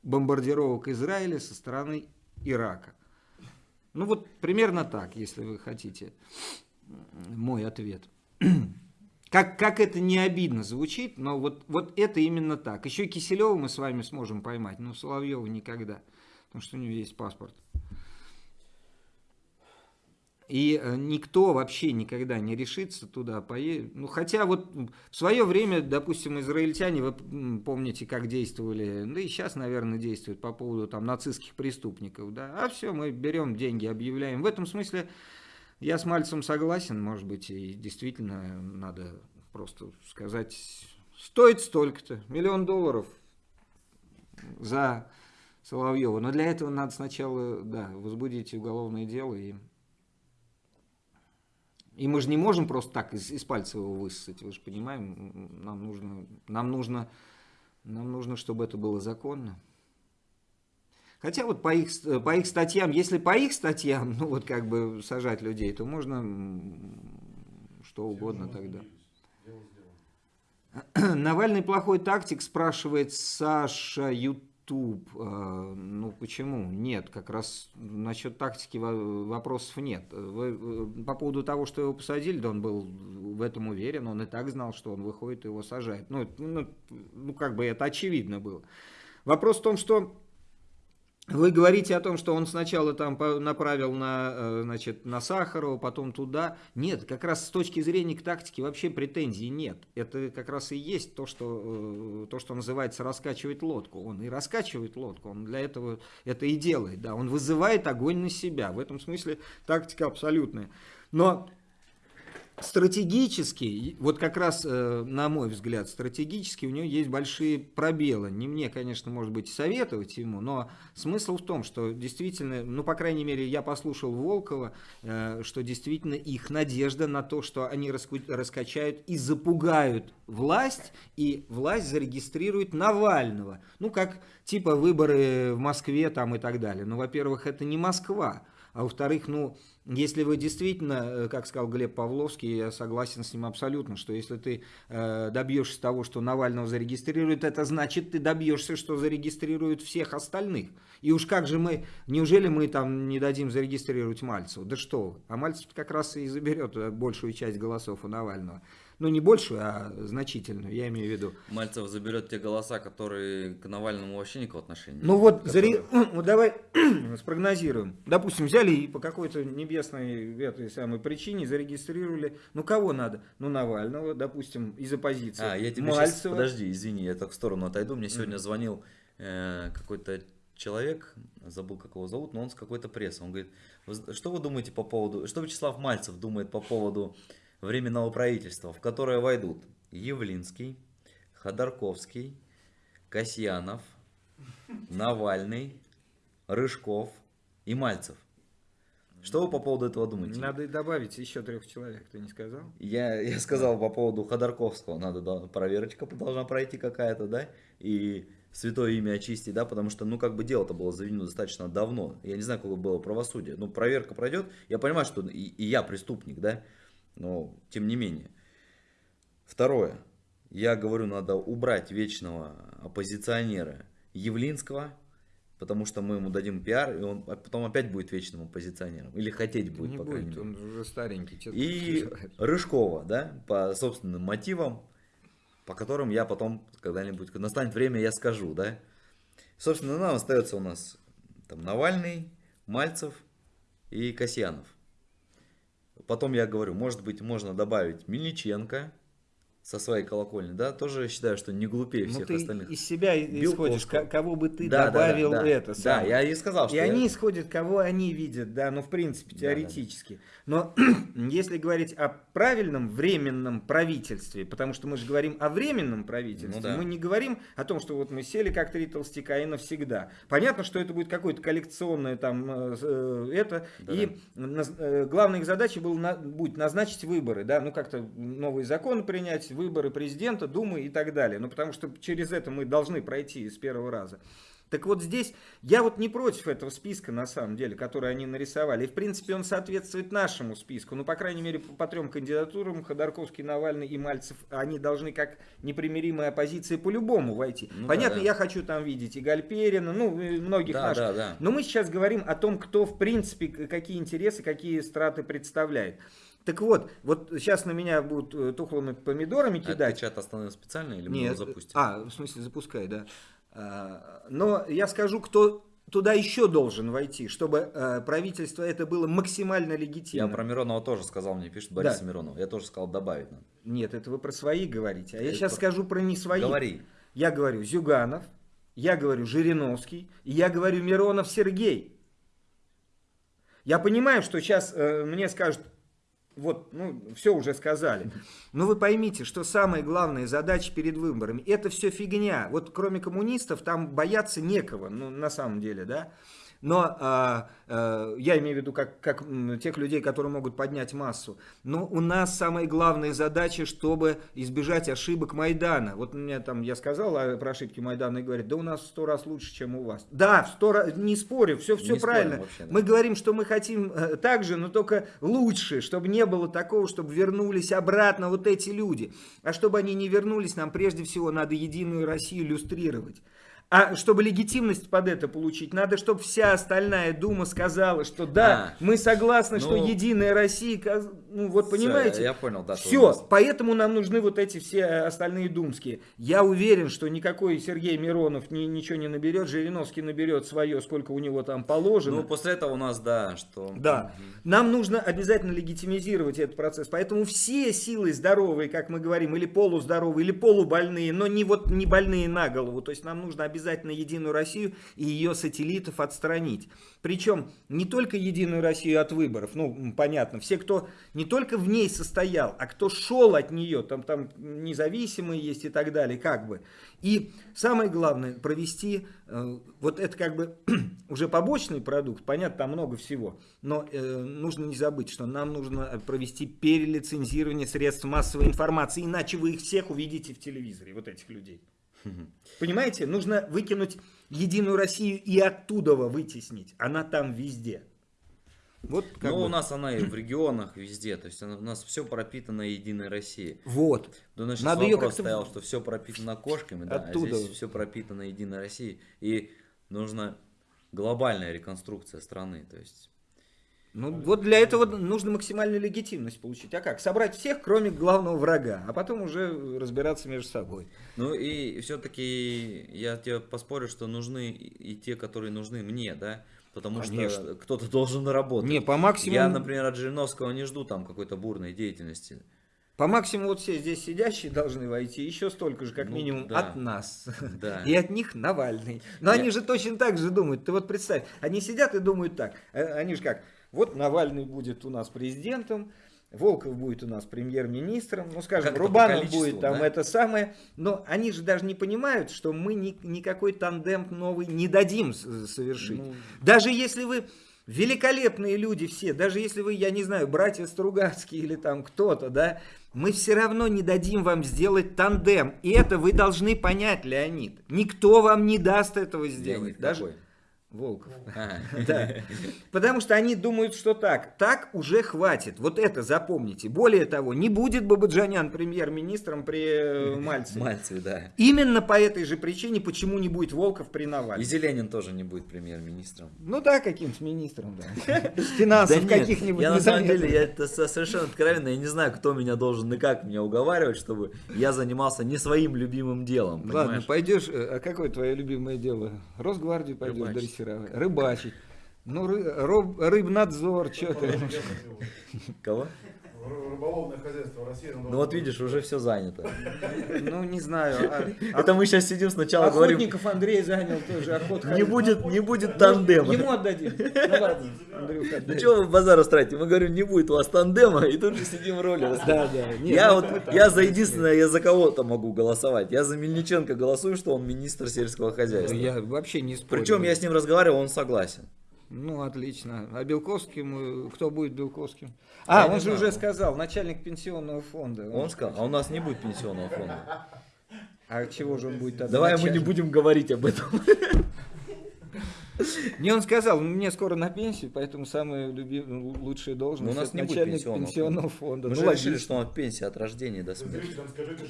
B: бомбардировок Израиля со стороны Ирака. Ну вот примерно так, если вы хотите мой ответ. Как, как это не обидно звучит, но вот, вот это именно так. Еще Киселева мы с вами сможем поймать, но Соловьева никогда, потому что у него есть паспорт. И э, никто вообще никогда не решится туда поедет. Ну, хотя вот в свое время, допустим, израильтяне, вы помните, как действовали, да и сейчас, наверное, действуют по поводу там нацистских преступников, да, а все, мы берем деньги, объявляем. В этом смысле я с Мальцем согласен, может быть, и действительно надо просто сказать, стоит столько-то, миллион долларов за Соловьева. Но для этого надо сначала, да, возбудить уголовное дело и и мы же не можем просто так из, из пальца его высосать, вы же понимаем, нам нужно, нам нужно, нам нужно, чтобы это было законно. Хотя вот по их, по их статьям, если по их статьям, ну вот как бы сажать людей, то можно что угодно тогда. Навальный плохой тактик, спрашивает Саша Ютуб. Э, Ну почему? Нет, как раз насчет тактики во- вопросов нет. Вы, э, по поводу того, что его посадили, да он был в этом уверен, он и так знал, что он выходит и его сажает. Ну, ну, ну как бы это очевидно было. Вопрос в том, что вы говорите о том, что он сначала там направил на, э, значит, на Сахарова, потом туда. Нет, как раз с точки зрения к тактике вообще претензий нет. Это как раз и есть то, что, э, то, что называется раскачивать лодку. Он и раскачивает лодку, он для этого это и делает. Да. Он вызывает огонь на себя. В этом смысле тактика абсолютная. Но стратегически, вот как раз, э, на мой взгляд, стратегически у него есть большие пробелы. Не мне, конечно, может быть, советовать ему, но смысл в том, что действительно, ну, по крайней мере, я послушал Волкова, э, что действительно их надежда на то, что они раскачают и запугают власть, и власть зарегистрирует Навального. Ну, как типа выборы в Москве там и так далее. Ну, во-первых, это не Москва. А во-вторых, ну, если вы действительно, э, как сказал Глеб Павловский, я согласен с ним абсолютно, что если ты э, добьешься того, что Навального зарегистрируют, это значит, ты добьешься, что зарегистрируют всех остальных. И уж как же мы, неужели мы там не дадим зарегистрировать Мальцева? Да что. А Мальцев как раз и заберет э, большую часть голосов у Навального. Ну, не большую, а значительную, я имею в виду.
A: Мальцев заберет те голоса, которые к Навальному вообще никакого отношения.
B: Ну вот,
A: которые-
B: заре- ну, давай спрогнозируем. Допустим, взяли и по какой-то небесной этой самой причине зарегистрировали. Ну кого надо? Ну Навального, допустим, из оппозиции.
A: А, я тебе сейчас,
B: Мальцева.
A: подожди, извини, я так в сторону отойду. Мне сегодня звонил э, какой-то человек, забыл, как его зовут, но он с какой-то прессы. Он говорит, «Вы з- что вы думаете по поводу, что Вячеслав Мальцев думает по поводу временного правительства, в которое войдут Явлинский, Ходорковский, Касьянов, Навальный, Рыжков и Мальцев. Что вы по поводу этого думаете?
B: Надо и добавить еще трех человек, ты не сказал?
A: Я, я сказал по поводу Ходорковского, надо да, проверочка должна пройти какая-то, да, и святое имя очистить, да, потому что, ну, как бы дело-то было заведено достаточно давно, я не знаю, какое было правосудие, ну, проверка пройдет, я понимаю, что и, и я преступник, да, но тем не менее. Второе, я говорю, надо убрать вечного оппозиционера Явлинского, потому что мы ему дадим пиар, и он потом опять будет вечным оппозиционером. Или хотеть будет,
B: не
A: по
B: будет,
A: мере.
B: он уже старенький.
A: И? Рыжкова, да, по собственным мотивам, по которым я потом когда-нибудь, когда настанет время, я скажу, да. Собственно, нам остается у нас там Навальный, Мальцев и Касьянов. Потом я говорю, может быть, можно добавить Мельниченко со своей колокольни, да, тоже считаю, что не глупее
B: Ну,
A: всех
B: ты
A: остальных.
B: из себя исходишь,
A: Белковского.
B: ко- кого бы ты
A: Да, да, да,
B: добавил
A: да.
B: это
A: Да,
B: самое.
A: я и сказал, что
B: И
A: я-
B: они исходят, кого они видят, да, ну, в принципе,
A: Да,
B: теоретически. Но если говорить о правильном временном правительстве, потому что мы же говорим о временном правительстве,
A: Ну да.
B: мы не говорим о том, что вот мы сели как три толстяка и навсегда. Понятно, что это будет какое-то коллекционное там э, э, это,
A: Да,
B: и наз- э, главной их задачей был на- будет назначить выборы, да, ну как-то новые законы принять, выборы президента, думы и так далее. Ну потому что через это мы должны пройти с первого раза. Так вот здесь я вот не против этого списка на самом деле, который они нарисовали. И в принципе он соответствует нашему списку. Ну, по крайней мере, по, по трем кандидатурам, Ходорковский, Навальный и Мальцев, они должны как непримиримая оппозиция по-любому войти.
A: Ну да,
B: Понятно,
A: да.
B: я хочу там видеть и Гальперина, ну, и многих
A: Да,
B: наших.
A: да, да.
B: Но мы сейчас говорим о том, кто в принципе, какие интересы, какие страты представляет. Так вот, вот сейчас на меня будут э, тухлыми помидорами
A: А
B: кидать.
A: чат остановил специально или мы
B: Нет,
A: его запустим?
B: А, в смысле, запускай, да. А, Но я скажу, кто туда еще должен войти, чтобы э, правительство это было максимально
A: Я
B: легитимно.
A: про Миронова тоже сказал, мне пишет Борис
B: Да.
A: Миронов. Я тоже сказал добавить надо.
B: Нет, это вы про свои говорите. А я
A: Это
B: сейчас
A: про-
B: скажу про не свои.
A: Говори.
B: Я говорю Зюганов, я говорю Жириновский, и я говорю Миронов Сергей. Я понимаю, что сейчас э, мне скажут, вот, ну, все уже сказали. Но вы поймите, что самая главная задача перед выборами, это все фигня. Вот кроме коммунистов там бояться некого, ну, на самом деле, да. Но а, а, я имею в виду как, как тех людей, которые могут поднять массу. Но у нас самая главная задача, чтобы избежать ошибок Майдана. Вот мне там, я сказал про ошибки Майдана и говорит, да у нас в сто раз лучше, чем у вас. Да, в сто раз, не спорю, все, все
A: Не
B: правильно.
A: вообще, да.
B: Мы говорим, что мы хотим э, так же, но только лучше, чтобы не было такого, чтобы вернулись обратно вот эти люди. А чтобы они не вернулись, нам прежде всего надо Единую Россию иллюстрировать. А чтобы легитимность под это получить, надо, чтобы вся остальная Дума сказала, что да,
A: А,
B: мы согласны, что
A: ну,
B: Единая Россия, ну вот понимаете?
A: я понял, да.
B: Все, поэтому нам нужны вот эти все остальные думские. Я уверен, что никакой Сергей Миронов ни- ничего не наберет, Жириновский наберет свое, сколько у него там положено.
A: Ну, после этого у нас, да, что...
B: Да, нам нужно обязательно легитимизировать этот процесс. Поэтому все силы здоровые, как мы говорим, или полуздоровые, или полубольные, но не вот не больные на голову. То есть нам нужно обязательно Единую Россию и ее сателлитов отстранить. Причем не только Единую Россию от выборов, ну понятно, все, кто не только в ней состоял, а кто шел от нее, там, там независимые есть и так далее, как бы. И самое главное, провести, э, вот это как бы уже побочный продукт, понятно, там много всего, но э, нужно не забыть, что нам нужно провести перелицензирование средств массовой информации, иначе вы их всех увидите в телевизоре, вот этих людей. Понимаете, нужно выкинуть Единую Россию и оттуда вытеснить, она там везде. Вот как
A: Ну,
B: бы.
A: у нас она и в регионах, везде. То есть она- у нас все пропитано Единой Россией.
B: Вот.
A: Да, у нас
B: Надо
A: вопрос
B: как-то
A: стоял, что все пропитано кошками, да,
B: Оттуда.
A: а здесь все пропитано Единой Россией. И нужна глобальная реконструкция страны. То есть
B: Ну вот для этого нужно максимальную легитимность получить. А как? Собрать всех, кроме главного врага, а потом уже разбираться между собой.
A: Ну и все-таки я тебе поспорю, что нужны и те, которые нужны мне, да, потому
B: Конечно.
A: что кто-то должен работать.
B: Не, по максимуму,
A: Я, например, от Жириновского не жду там какой-то бурной деятельности.
B: по максимуму вот все здесь сидящие должны войти, еще столько же, как
A: Ну,
B: минимум,
A: да.
B: от нас.
A: Да.
B: И от них Навальный. Но
A: Я-
B: они же точно так же думают. Ты вот представь, они сидят и думают так. э, Они же как, вот Навальный будет у нас президентом, Волков будет у нас премьер-министром, ну скажем,
A: Как
B: Рубанов будет там
A: да?
B: это самое. Но они же даже не понимают, что мы ни- никакой тандем новый не дадим с- совершить.
A: Ну,
B: Даже если вы великолепные люди все, даже если вы, я не знаю, братья Стругацкие или там кто-то, да, мы все равно не дадим вам сделать тандем. И это вы должны понять, Леонид. Никто вам не даст этого сделать.
A: Леонид
B: даже
A: какой?
B: Волков.
A: А.
B: Да. Потому что они думают, что так. Так уже хватит. Вот это запомните. Более того, не будет Бабаджанян премьер-министром при э, Мальцеве.
A: Мальцеве, да.
B: Именно по этой же причине, почему не будет Волков при
A: И
B: Навальном.
A: Зеленин тоже не будет премьер-министром.
B: Ну да, каким-то министром, да. Финансов каких-нибудь
A: Я на самом деле, я это со- совершенно откровенно, я не знаю, кто меня должен и как меня уговаривать, чтобы я занимался не своим любимым делом.
B: Ладно, пойдешь, э, а какое твое любимое дело? Росгвардию пойдешь дрессировать? Рыбачить. Ну, ры- рыбнадзор, что ты?
A: Кого?
E: Ры- Рыболовное хозяйство России. оно
A: Ну вот видишь, уже все занято.
B: Ну, не знаю. а-
A: Это мы сейчас сидим сначала говорим,
B: Охотников Андрей занял тоже охот.
A: не будет, не будет тандема.
B: Ему отдадим. Ну Андрюха,
A: Ну что вы базар устраиваете? Мы говорим, не будет у вас тандема, и тут же сидим в роли.
B: Да, да. Нет,
A: Я
B: ну,
A: вот, я за единственное, я за кого-то могу голосовать. Я за Мельниченко голосую, что он министр сельского хозяйства.
B: Я вообще не спорю.
A: Причем я с ним разговаривал, он согласен.
B: Ну, отлично. А Белковским, кто будет Белковским? А,
A: Я
B: он же
A: знаю.
B: уже сказал, начальник пенсионного фонда.
A: Он сказал, а у нас не будет пенсионного фонда.
B: А чего же он будет тогда?
A: Давай мы не будем говорить об этом.
B: Не, он сказал, мне скоро на пенсию, поэтому самая любимая, лучшая должность
A: Ну, у нас не будет пенсионного
B: пенсионного фонда.
A: Мы
B: Ну,
A: же решили, что он в пенсии от рождения до смерти.
E: скажите,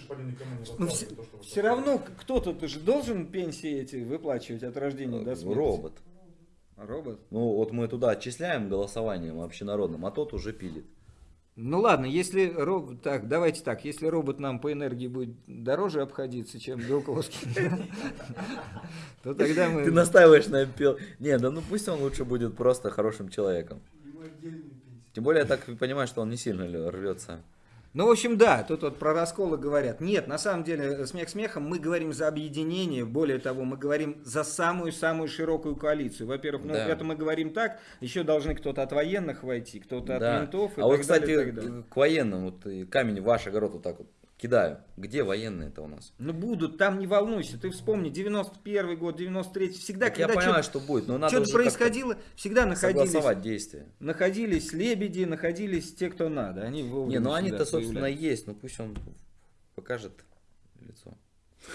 B: Ну, все,
E: то, что вы
B: все равно кто-то же должен пенсии эти выплачивать от рождения до смерти.
A: Робот.
B: Робот?
A: Ну вот мы туда отчисляем голосованием общенародным, а тот уже пилит.
B: Ну ладно, если робот, так, давайте так, если робот нам по энергии будет дороже обходиться, чем Белковский, то тогда мы...
A: Ты настаиваешь на пил. Не, да ну пусть он лучше будет просто хорошим человеком. Тем более я так понимаю, что он не сильно рвется.
B: Ну, в общем, да, тут вот про расколы говорят. Нет, на самом деле, смех смехом, мы говорим за объединение, более того, мы говорим за самую-самую широкую коалицию. Во-первых, ну,
A: Да.
B: это мы говорим так, еще должны кто-то от военных войти, кто-то
A: Да.
B: от ментов и
A: а
B: так
A: вот, кстати,
B: далее, и так далее.
A: к военным, вот и камень в ваш огород вот так вот кидаю. Где военные-то у нас?
B: Ну, будут, там не волнуйся, ты вспомни, 91 год, 93 всегда,
A: Так я
B: когда
A: понимаю,
B: что-то
A: что будет, но надо
B: что-то происходило, всегда находились,
A: действия.
B: находились лебеди, находились те, кто надо. Они
A: Не, ну они-то, собственно, есть, ну пусть он покажет лицо.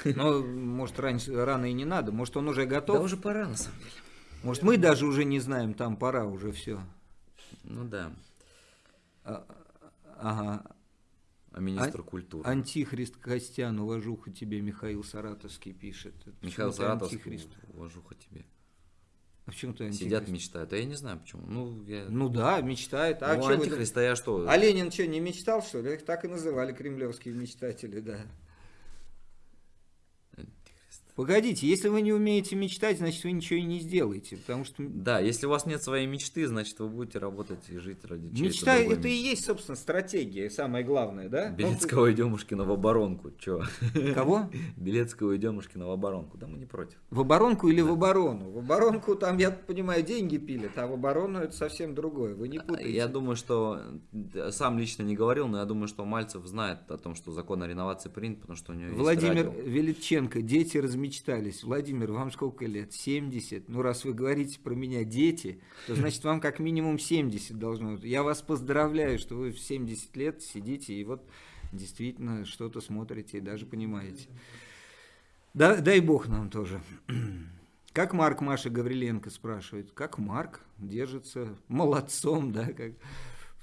B: Но, может, раньше, рано и не надо, может, он уже готов.
A: Да уже пора, на самом деле.
B: Может, мы даже уже не знаем, там пора уже все.
A: Ну да.
B: Ага.
A: А министр культуры.
B: Антихрист Костян, уважуха тебе, Михаил Саратовский пишет.
A: Михаил Саратовский,
B: Антихрист.
A: уважуха тебе.
B: А почему ты антихрист?
A: Сидят, мечтают. А я не знаю почему. Ну, я...
B: Ну да, мечтает. А,
A: Ну, антихрист, а я что?
B: а Ленин что, не мечтал, что ли? Их так и называли кремлевские мечтатели, да. Погодите, если вы не умеете мечтать, значит вы ничего и не сделаете, потому что
A: Да, если у вас нет своей мечты, значит вы будете работать и жить ради чьей-то
B: мечта это и
A: мечты.
B: есть, собственно, стратегия, самое главное, да?
A: Белецкого и Демушкина в оборонку. Чё?
B: Ну, Кого?
A: Белецкого и Демушкина в оборонку. Да мы не против.
B: В оборонку или в оборону? В оборонку там, я понимаю, деньги пилят, а в оборону это совсем другое. Вы не путаете.
A: Я думаю, что сам лично не говорил, но я думаю, что Мальцев знает о том, что закон о реновации принят, потому что у него
B: Владимир. Величенко, дети размечтались. Владимир, вам сколько лет? 70. Ну, раз вы говорите про меня дети, то значит вам как минимум 70 должно быть. Я вас поздравляю, что вы в 70 лет сидите и вот действительно что-то смотрите и даже понимаете. Да, дай бог нам тоже. Как Марк Маша Гавриленко спрашивает, как Марк держится молодцом, да, как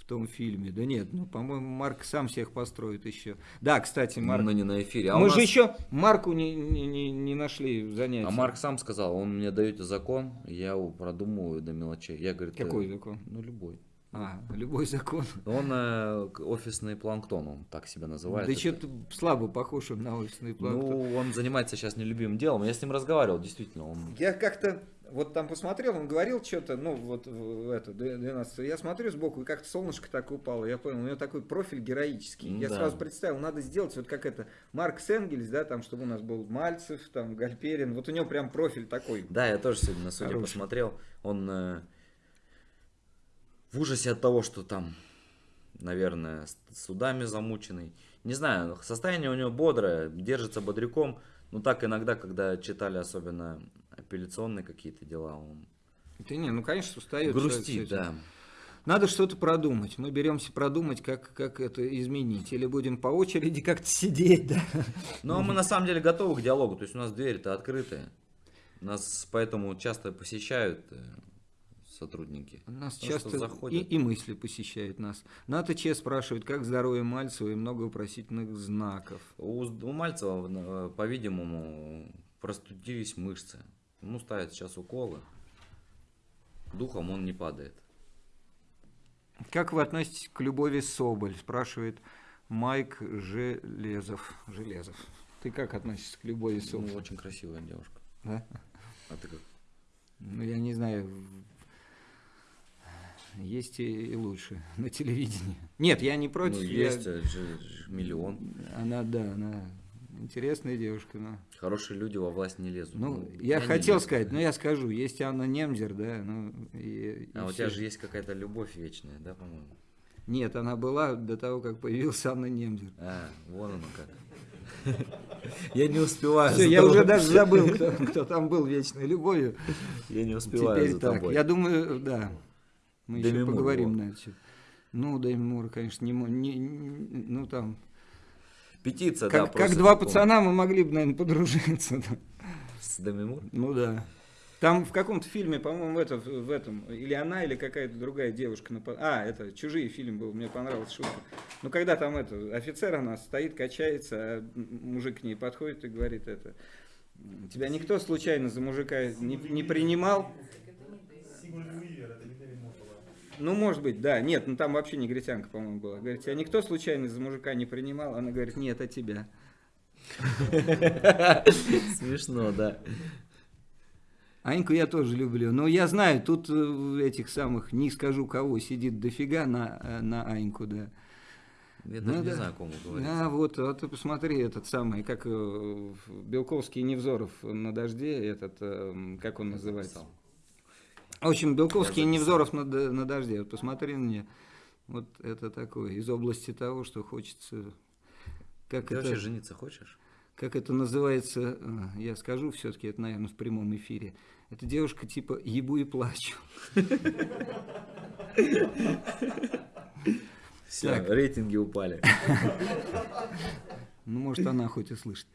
B: том фильме. Да нет, ну, по-моему, Марк сам всех построит еще. Да, кстати, Марк,
A: Но не на эфире. А,
B: мы
A: у
B: же
A: нас-
B: еще Марку не, не, не, не нашли занятия.
A: а Марк сам сказал, он мне даете закон, я его продумываю до мелочей. Я говорю,
B: Какой
A: «Э,
B: закон?
A: Ну, любой.
B: А, любой закон.
A: Он э, офисный планктон, он так себя называет.
B: да
A: Это-
B: что-то слабо похож он на офисный планктон.
A: Ну, он занимается сейчас нелюбимым делом. Я с ним разговаривал, действительно. Он...
B: Я как-то вот там посмотрел, он говорил что-то, ну вот в это, 12 Я смотрю сбоку, и как-то солнышко так упало. Я понял, у него такой профиль героический.
A: Ну
B: я
A: да.
B: сразу представил, надо сделать вот как это, Маркс Энгельс, да, там, чтобы у нас был Мальцев, там, Гальперин. Вот у него прям профиль такой.
A: Да, я тоже сегодня на суде
B: Хороший.
A: посмотрел. Он э, в ужасе от того, что там, наверное, судами замученный. Не знаю, состояние у него бодрое, держится бодряком. Но так иногда, когда читали особенно апелляционные какие-то дела, он
B: Да не, ну конечно устает.
A: грустит, да.
B: Надо что-то продумать. Мы беремся продумать, как, как это изменить. Или будем по очереди как-то сидеть, да.
A: Но мы на самом деле готовы к диалогу, то есть у нас двери-то открытые. Нас поэтому часто посещают э, сотрудники.
B: Нас
A: Потому
B: часто и,
A: заходят.
B: и мысли посещают нас. Ната Че спрашивает, как здоровье Мальцева и много вопросительных знаков.
A: У, у Мальцева, э, по-видимому, простудились мышцы. Ему ставят сейчас уколы. Духом он не падает.
B: Как вы относитесь к Любови Соболь? Спрашивает Майк Железов. Железов. Ты как относишься к Любови
A: Ну,
B: Соболь?
A: очень красивая девушка.
B: Да?
A: А ты как?
B: Ну, я не знаю. Есть и, и лучше на телевидении. Нет, я не против.
A: Ну,
B: я-
A: есть э, же- же миллион.
B: Она, да, она интересная девушка, но...
A: Хорошие люди во власть не лезут.
B: Ну,
A: Ну,
B: я хотел
A: лезут.
B: сказать, но я скажу, есть Анна Немзер, да, ну, и,
A: А
B: и
A: у тебя же есть какая-то любовь вечная, да, по-моему?
B: Нет, она была до того, как появился Анна Немзер.
A: А, вон оно как. Я не успеваю.
B: Все, я уже даже забыл, кто, кто там был вечной любовью.
A: Я не успеваю
B: Теперь
A: за
B: так,
A: тобой.
B: я думаю, да, мы
A: Деми
B: еще поговорим на это. Ну, Дэми Мур, конечно, не, не- не- ну там,
A: Петиция, да,
B: как, как
A: просит
B: два пацана мы могли бы, наверное, подружиться. да.
A: С Деми Мур?
B: Ну да. Там в каком-то фильме, по-моему, в, это, в этом, или она, или какая-то другая девушка. напа- А, это «Чужие» фильм был, мне понравилась шутка. Ну, когда там это, офицер она стоит, качается, а мужик к ней подходит и говорит это, тебя никто случайно за мужика не, не принимал? Ну, может быть, да. Нет, ну там вообще негритянка, по-моему, была. Говорит, тебя никто случайно за мужика не принимал? Она говорит, нет, а тебя.
A: Смешно, да.
B: Аньку я тоже люблю. Но я знаю, тут э, этих самых, не скажу кого, сидит дофига на, э, на Аньку, да.
A: Я
B: Ну
A: даже не
B: да.
A: знаю, о ком вы говорите.
B: А, вот, а ты посмотри, этот самый, как э, Белковский Невзоров на дожде, этот, э, как он называется? В общем, Белковский и. Невзоров на, на дожде. Вот посмотри на меня. Вот это такое, из области того, что хочется... Как
A: Ты
B: это,
A: вообще жениться хочешь?
B: как это называется, э, я скажу все-таки, это, наверное, в прямом эфире. Это девушка типа «ебу и плачу».
A: Все, рейтинги упали.
B: Ну, может, она хоть и слышит.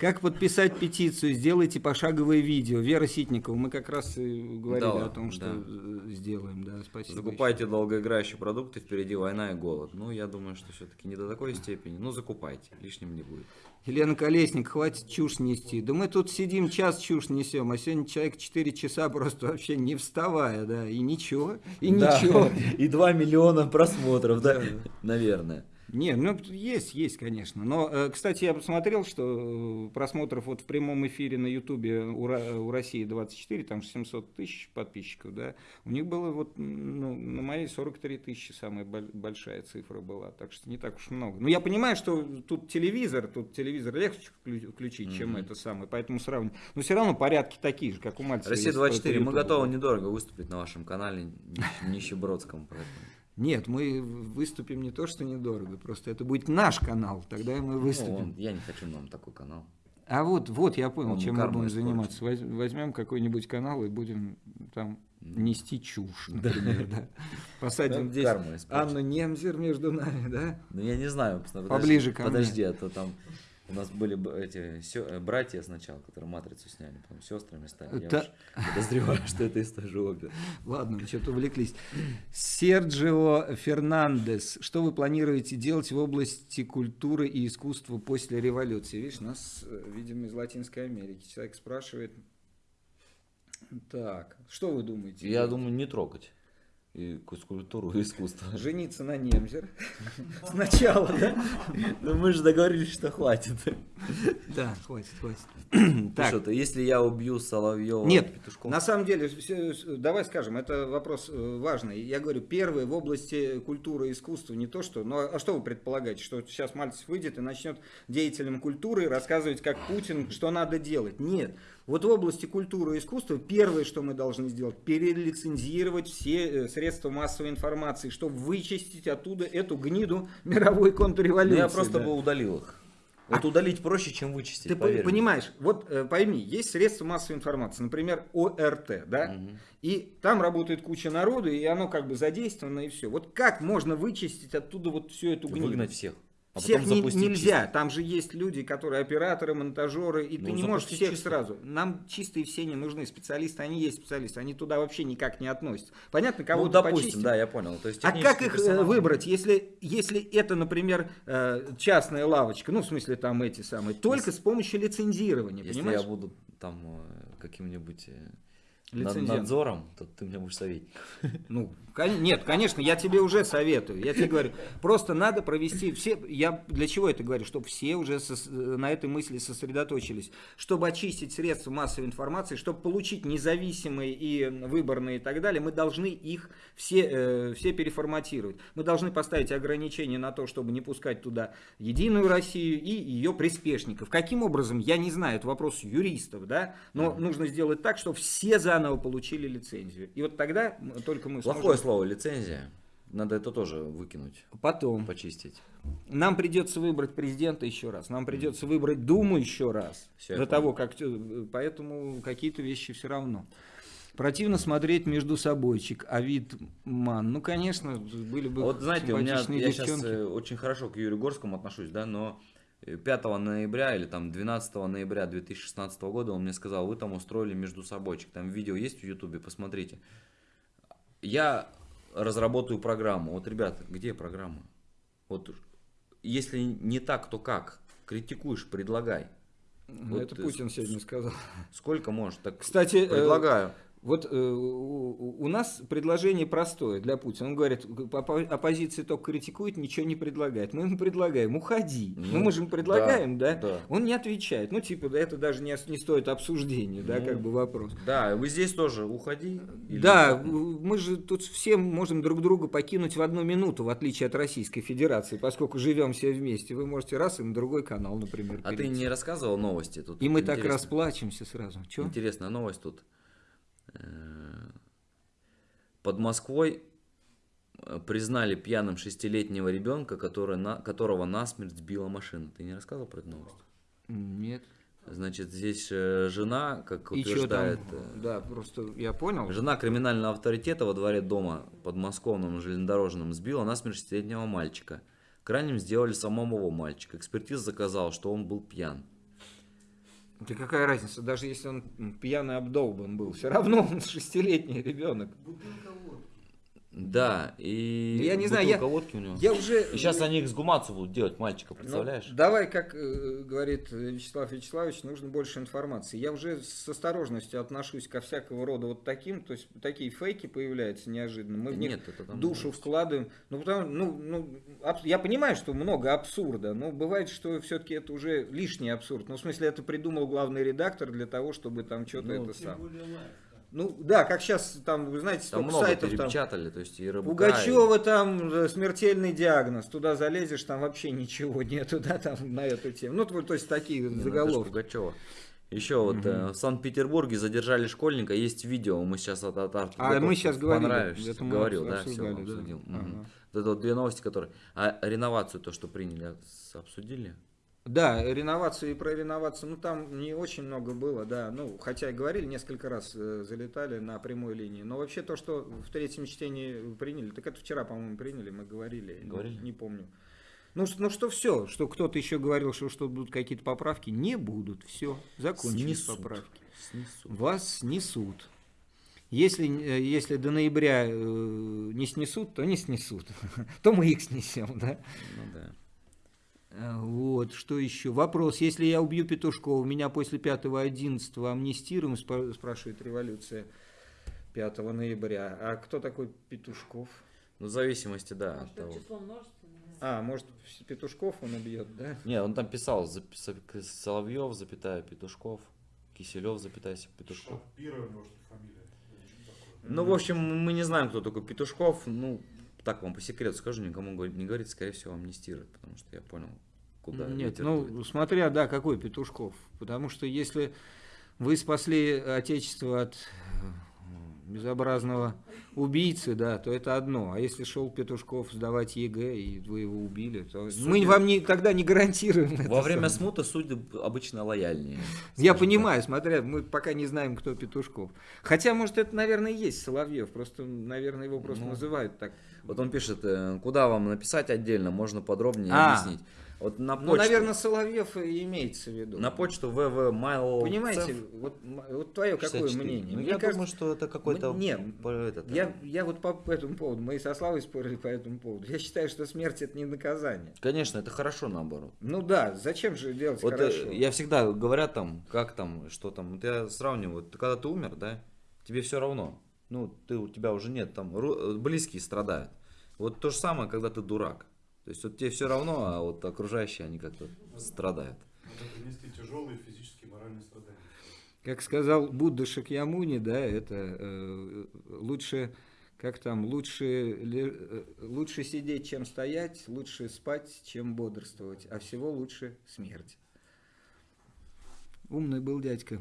B: Как подписать петицию? Сделайте пошаговое видео. Вера Ситникова, мы как раз и говорили
A: Да,
B: о том, что
A: да.
B: э, сделаем. Да, спасибо.
A: Закупайте долгоиграющие продукты, впереди война и голод. Ну, я думаю, что все-таки не до такой степени. Ну, закупайте, лишним не будет.
B: Елена Колесник, хватит чушь нести. Да мы тут сидим, час чушь несем, а сегодня человек 4 часа просто вообще не вставая, да, и ничего, и ничего.
A: И 2 миллиона просмотров, да? Наверное.
B: Не, ну есть, есть, конечно. Но, э, кстати, я посмотрел, что э, просмотров вот в прямом эфире на Ютубе у, России 24, там же 700 тысяч подписчиков, да. У них было вот, ну, на моей 43 тысячи самая боль- большая цифра была, так что не так уж много. Ну, я понимаю, что тут телевизор, тут телевизор легче вклю- включить, чем
A: Мгм.
B: это самое, поэтому сравнивать. Но все равно порядки такие же, как у Мальцева.
A: Россия
B: если только
A: 24, мы готовы недорого выступить на вашем канале нищ- нищебродском. Поэтому.
B: Нет, мы выступим не то, что недорого, просто это будет наш канал, тогда мы
A: Ну,
B: выступим.
A: он- я не хочу нам такой канал.
B: А вот, вот я понял,
A: Он
B: чем мы будем заниматься. Воз- Возьмем какой-нибудь канал и будем там нести чушь, например, да. Посадим здесь. Анну Немзер между нами, да?
A: Ну, я не знаю.
B: Поближе ко мне.
A: Подожди, а то там у нас были эти сё- э, братья сначала, которые матрицу сняли, потом сестрами стали. Я
B: Та-
A: уж подозреваю, что это из той же оперы.
B: Ладно, мы что-то увлеклись. Серджио Фернандес. Что вы планируете делать в области культуры и искусства после революции? Видишь, нас, э, видимо, из Латинской Америки. Человек спрашивает. Так, что вы думаете?
A: Я
B: делать?
A: думаю, не трогать и культуру, и искусство.
B: Жениться на Немзер. Сначала, да?
A: Ну мы же договорились, что хватит.
B: Да, хватит, хватит.
A: Так. Что-то, если я убью Соловьева
B: Нет,
A: Петушков,
B: на самом деле, давай скажем, это вопрос э, важный. Я говорю, первое в области культуры и искусства, не то что, но а что вы предполагаете, что сейчас Мальцев выйдет и начнет деятелям культуры рассказывать, как Путин, что надо делать? Нет. Вот в области культуры и искусства первое, что мы должны сделать, перелицензировать все э, средства массовой информации, чтобы вычистить оттуда эту гниду мировой
A: Ну,
B: контрреволюции.
A: я просто
B: да.
A: бы удалил их. Вот удалить проще, чем вычистить,
B: Ты по-
A: поверь
B: понимаешь, вот э, пойми, есть средства массовой информации, например, ОРТ, да,
A: Мгм.
B: и там работает куча народу, и оно как бы задействовано, и все. Вот как можно вычистить оттуда вот всю эту гниду?
A: Выгнать всех. А
B: всех
A: потом
B: не- нельзя. Там же есть люди, которые операторы, монтажеры, и ты
A: Ну,
B: не можешь всех
A: чисто.
B: сразу. Нам чистые все не нужны специалисты, они есть специалисты, они туда вообще никак не относятся. Понятно,
A: Ну,
B: кого-то
A: допустим,
B: почистим.
A: да, я понял. То есть
B: А как их э,
A: персонал-
B: выбрать, если, если это, например, э, частная лавочка, ну, в смысле, там эти самые, только с помощью лицензирования,
A: Если
B: понимаешь?
A: я буду там э, каким-нибудь над- надзором, то ты мне будешь советник.
B: Ну, нет, конечно, я тебе уже советую. Я тебе говорю, просто надо провести все. Я для чего это говорю? Чтобы все уже сос- на этой мысли сосредоточились. Чтобы очистить средства массовой информации, чтобы получить независимые и выборные и так далее, мы должны их все, э, все переформатировать. Мы должны поставить ограничения на то, чтобы не пускать туда Единую Россию и ее приспешников. Каким образом, я не знаю, это вопрос юристов, да, но нужно сделать так, чтобы все заново получили лицензию. И вот тогда только мы
A: Плохое
B: сможем...
A: слово лицензия. Надо это тоже выкинуть,
B: Потом.
A: почистить.
B: Нам придется выбрать президента еще раз. Нам придется выбрать Думу еще раз.
A: Всё, я
B: до того, как... э, Поэтому какие-то вещи все равно. Противно смотреть между собойчик. А вид ман. Ну, конечно, были бы
A: Вот знаете, у меня,
B: симпатичные
A: я сейчас
B: девчонки.
A: очень хорошо к Юрию Горскому отношусь, да, но э, 5 ноября или там 12 ноября 2016 года он мне сказал, вы там устроили между собойчик, там видео есть в ютубе, посмотрите. Я разработаю программу. Вот, ребята, где программа? Вот, если не так, то как? Критикуешь, предлагай.
B: Ну,
A: вот
B: это Путин сегодня сказал.
A: Сколько можешь? Так
B: Кстати, э,
A: предлагаю.
B: Вот э, у, нас предложение простое для Путина. Он говорит, оппо- оппозиция только критикует, ничего не предлагает. Мы ему предлагаем, уходи. ну,
A: Ну,
B: мы же ему предлагаем, да,
A: да, да.
B: Он не отвечает. Ну, типа, да, это даже не, не стоит обсуждения, да,
A: Ну,
B: как бы вопрос.
A: Да, вы здесь тоже уходи. или
B: Да, мы же тут все можем друг друга покинуть в одну минуту, в отличие от Российской Федерации, поскольку живем все вместе. Вы можете раз и на другой канал, например,
A: А ты
B: перейти.
A: не рассказывал новости тут?
B: И мы так
A: Интересно.
B: расплачемся сразу. Чё?
A: Интересная новость тут. Э, Под Москвой э, признали пьяным шестилетнего ребенка, который на, которого насмерть сбила машина. Ты не рассказывал про эту новость?
B: Нет.
A: Значит, здесь э, жена, как
B: И там?
A: утверждает, э,
B: Да, просто я понял.
A: жена криминального авторитета во дворе дома подмосковном железнодорожном сбила насмерть шестилетнего мальчика. Крайним сделали самого мальчика. Экспертиза заказала, что он был пьян.
B: Да какая разница, даже если он пьяный обдолбан был, все равно он шестилетний ребенок.
A: Да, и
B: Я не знаю, я-
A: водки у него.
B: Я уже...
A: И сейчас они эксгумацию будут делать мальчика,
B: Ну,
A: представляешь?
B: давай, как э, говорит Вячеслав Вячеславович, нужно больше информации. Я уже с осторожностью отношусь ко всякого рода вот таким, то есть такие фейки появляются неожиданно. Мы в них
A: нет, это там
B: душу вкладываем. Ну, потому, ну, ну, абс- я понимаю, что много абсурда, но бывает, что все-таки это уже лишний абсурд. Ну, в смысле, это придумал главный редактор для того, чтобы там что-то
A: Ну,
B: это самое. Ну, да, как сейчас там, вы знаете,
A: Там много
B: сайтов там.
A: перепечатали, то есть и РБК,
B: Пугачева там э, смертельный диагноз. Туда залезешь, там вообще ничего нету, да, там на эту тему. Ну, то есть такие
A: и- Не, ну,
B: заголовки.
A: Пугачева. Еще вот э, в Санкт-Петербурге задержали школьника, есть видео, мы сейчас от, от-
B: А мы сейчас говорили,
A: понравишься,
B: это
A: говорил, да, все
B: да.
A: обсудил.
B: Ага.
A: Вот это вот две новости, которые... А реновацию, то, что приняли, с- обсудили?
B: Да, реновацию и про реновацию, ну там не очень много было, да, ну хотя и говорили, несколько раз э, залетали на прямой линии, но вообще то, что в третьем чтении приняли, так это вчера, по-моему, приняли, мы говорили, не-
A: Говорили?
B: Не, помню. Ну, ну что все, что кто-то еще говорил, что, что будут какие-то поправки, не будут, все, закончились
A: Снесут.
B: поправки.
A: Снесут.
B: Вас снесут. Если, э, если до ноября э, не снесут, то не снесут. То мы их снесем, да?
A: Ну да.
B: А, Вот, что еще? Вопрос. Если я убью Петушкова, меня после 5-11 амнистируем, спра- спрашивает революция 5 ноября. А кто такой Петушков?
A: Ну, в зависимости, да, от
D: Может,
A: того.
D: число множественное?
B: А, может, Петушков он убьет, да?
A: Не, он там писал, Соловьев, запятая, Петушков, Киселев, запятая, Петушков.
E: Что ли фамилия?
A: Ну, в общем, мы не знаем, кто такой Петушков. Ну, так вам по секрету скажу, никому не говорит, скорее всего, амнистируют, потому что я понял, куда
B: Нет, ну,
A: дует.
B: смотря, да, какой Петушков. Потому что если вы спасли Отечество от э, безобразного убийцы, да, то это одно. А если шел Петушков сдавать ЕГЭ, и вы его убили, то мы вам не, тогда не гарантируем.
A: Во время
B: самое.
A: смуты судьи обычно лояльнее.
B: Я понимаю, смотря, мы пока не знаем, кто Петушков. Хотя, может, это, наверное, и есть Соловьев, просто, наверное, его просто
A: Ну.
B: называют так.
A: так. Вот он пишет, э, куда вам написать отдельно, можно подробнее
B: А.
A: объяснить. Вот на почту,
B: Ну, наверное, Соловьев и имеется в виду.
A: на почту www.mail.
B: Понимаете, вот, вот твое какое мнение?
A: Ну,
B: Мне
A: я
B: кажется,
A: думаю, что это какой-то...
B: М- не,
A: по- этот,
B: Я, я вот по, по этому поводу, мы и со Славой спорили по этому поводу. Я считаю, что смерть это не наказание.
A: Конечно, это хорошо наоборот.
B: Ну да, зачем же делать
A: Вот э,
B: хорошо?
A: я всегда говорят там, как там, что там. Вот я сравниваю, вот когда ты умер, да, тебе все равно. Ну, ты, у тебя уже нет, там ру- близкие страдают. Вот то же самое, когда ты дурак. То есть вот тебе все равно, а вот окружающие, они как-то страдают.
E: Это тяжелые физические и моральные страдания.
B: Как сказал Будда Шакьямуни, да, это э, лучше, как там, лучше, ле- э, лучше сидеть, чем стоять, лучше спать, чем бодрствовать, а всего лучше смерть. Умный был дядька.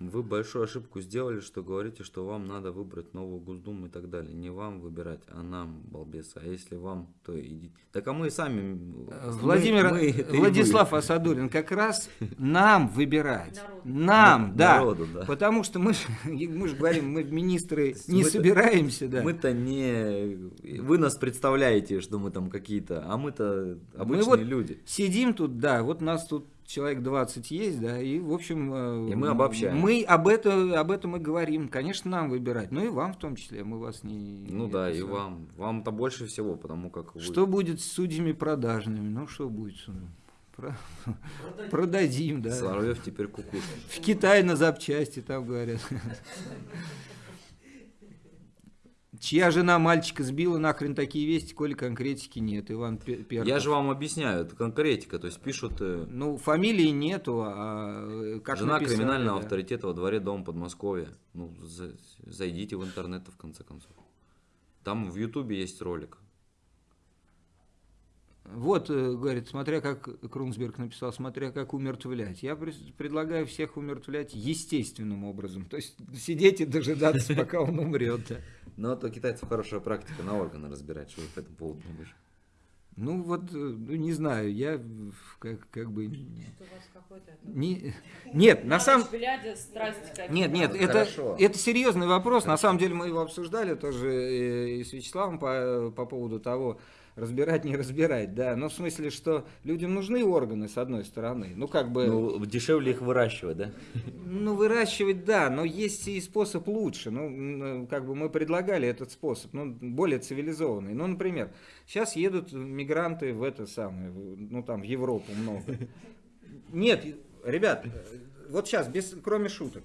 A: Вы большую ошибку сделали, что говорите, что вам надо выбрать новую Госдуму и так далее. Не вам выбирать, а нам, балбес. А если вам, то идите. Так а мы и сами... мы-
B: Владимир,
A: мы- и
B: Владислав
A: вы.
B: Асадулин, как раз нам выбирать.
D: Народу.
B: Нам, да.
A: Народу, да.
B: Потому что мы, ж- мы же говорим, мы министры не
A: мы-то-
B: собираемся, да.
A: Мы-то не... Вы нас представляете, что мы там какие-то, а мы-то обычные
B: вот
A: люди.
B: Сидим тут, да, вот нас тут человек 20 есть, да, и, в общем... э,
A: И мы обобщаем.
B: Мы об, это, об этом и говорим. Конечно, нам выбирать, ну и вам в том числе, мы вас не...
A: Ну
B: не
A: да, и вам. Вам-то больше всего, потому как вы...
B: Что будет с судьями продажными? Ну, что будет? с- Про- Продадим, да.
A: Соловьев теперь кукушка.
B: В Китае на запчасти, там говорят. Чья жена мальчика сбила, нахрен такие вести, коли конкретики нет, Иван Пе- Перков.
A: Я же вам объясняю, это конкретика, то есть пишут... э,
B: Ну, фамилии нету, а э, как
A: Жена
B: написали,
A: криминального
B: да.
A: авторитета во дворе дома Подмосковья. Ну, за- зайдите в интернет, в конце концов. Там в Ютубе есть ролик.
B: Вот, э, говорит, смотря как Крунсберг написал, смотря как умертвлять. Я пред- предлагаю всех умертвлять естественным образом. То есть сидеть и дожидаться, пока он умрет. да.
A: Но это у китайцев хорошая практика на органы разбирать, что вы по этому поводу думаешь.
B: Ну вот, э, ну не знаю, я как, как бы...
D: Что у вас какой-то...
B: Не, нет, на самом... Нет, нет,
A: Ну,
B: это,
A: хорошо.
B: это серьезный вопрос. На самом деле мы его обсуждали тоже э, и с Вячеславом по, по поводу того, разбирать, не разбирать, да. Но в смысле, что людям нужны органы, с одной стороны. Ну, как бы...
A: Ну, дешевле их выращивать, да?
B: Ну, выращивать, да, но есть и способ лучше. Ну, как бы мы предлагали этот способ, ну, более цивилизованный. Ну, например, сейчас едут мигранты в это самое, ну, там, в Европу много. Нет, ребят, вот сейчас, без, кроме шуток.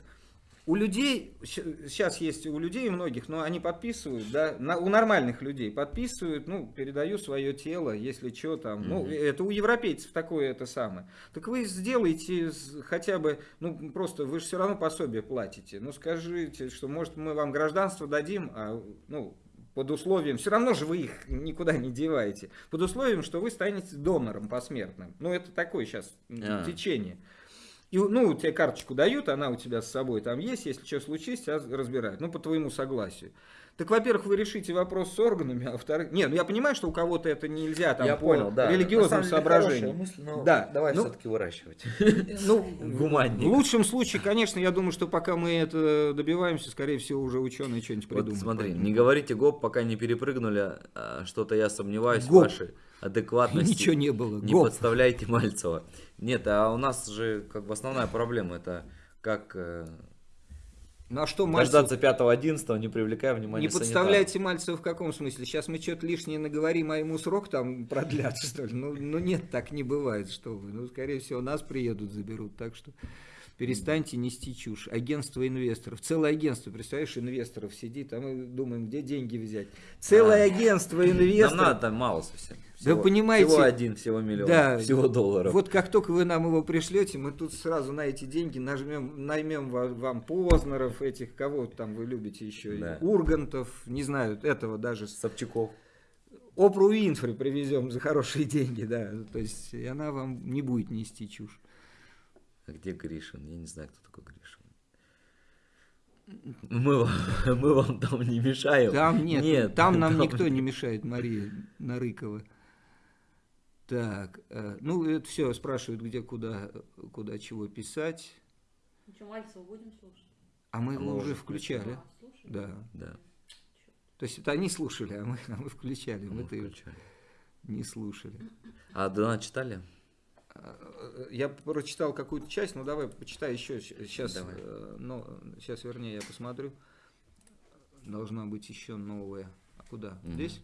B: У людей, сейчас есть у людей многих, но они подписывают, да, на- у нормальных людей подписывают, ну, передаю свое тело, если что там, ну,
A: Мгм.
B: это у европейцев такое это самое. Так вы сделайте хотя бы, ну, просто вы же все равно пособие платите, ну, скажите, что, может, мы вам гражданство дадим, а, ну, под условием, все равно же вы их никуда не деваете, под условием, что вы станете донором посмертным. Ну, это такое сейчас
A: А.
B: течение. И, ну, тебе карточку дают, она у тебя с собой там есть, если что случится, тебя разбирают, ну, по твоему согласию. Так, во-первых, вы решите вопрос с органами, а во-вторых... Не, ну я понимаю, что у кого-то это нельзя там
A: Я
B: по
A: понял, да.
B: религиозным
A: деле мысль, но
B: Да,
A: давай
B: ну-
A: все-таки выращивать.
B: Ну,
A: Гуманнее.
B: в лучшем случае, конечно, я думаю, что пока мы это добиваемся, скорее всего, уже ученые что-нибудь
A: Вот
B: придумают.
A: смотри, не говорите гоп, пока не перепрыгнули, а, что-то я сомневаюсь
B: Гоп.
A: в вашей адекватности.
B: Ничего не было.
A: Не
B: Гоп.
A: подставляйте Мальцева. Нет, а у нас же как бы основная проблема это как э,
B: Ну а что, Мальцев,
A: дождаться 5-11, не привлекая внимания
B: не подставляйте Мальцева в каком смысле? Сейчас мы что-то лишнее наговорим, а ему срок там продлят, что ли? Ну, ну нет, так не бывает, что вы. Ну, скорее всего, нас приедут, заберут, так что перестаньте нести чушь. Агентство инвесторов. Целое агентство, представляешь, инвесторов сидит, а мы думаем, где деньги взять. Целое
A: А.
B: агентство
A: Нам
B: инвесторов.
A: надо мало совсем. Всего-
B: понимаете,
A: Всего один, всего миллион,
B: да,
A: всего долларов.
B: Вот как только вы нам его пришлете, мы тут сразу на эти деньги нажмем, наймем ва- вам Познеров, этих, кого там вы любите еще,
A: Да.
B: Ургантов, не знаю, этого даже.
A: Собчаков.
B: Опру Винфри привезем за хорошие деньги, да. То есть и она вам не будет нести чушь.
A: А где Гришин? Я не знаю, кто такой Гришин. Мы, вам- мы вам там не мешаем.
B: Там нет,
A: Нет,
B: там нам
A: там-
B: никто не мешает, Мария Нарыкова. Так, э, ну это все, спрашивают, где, куда, куда, чего писать.
H: Ну что, Мальцева будем слушать?
B: А мы
A: А
B: его
A: мы
B: уже включали.
H: А, слушай.
B: Да.
A: Да,
B: То есть это они слушали, а мы, а мы включали.
A: мы
B: Мы-то
A: включали.
B: не слушали.
A: А донат читали?
B: Э, Я прочитал какую-то часть, ну давай почитай еще. Сейчас,
A: Давай.
B: ну, сейчас, вернее, я посмотрю. Должна быть еще новая. А куда?
A: Мгм.
B: Здесь?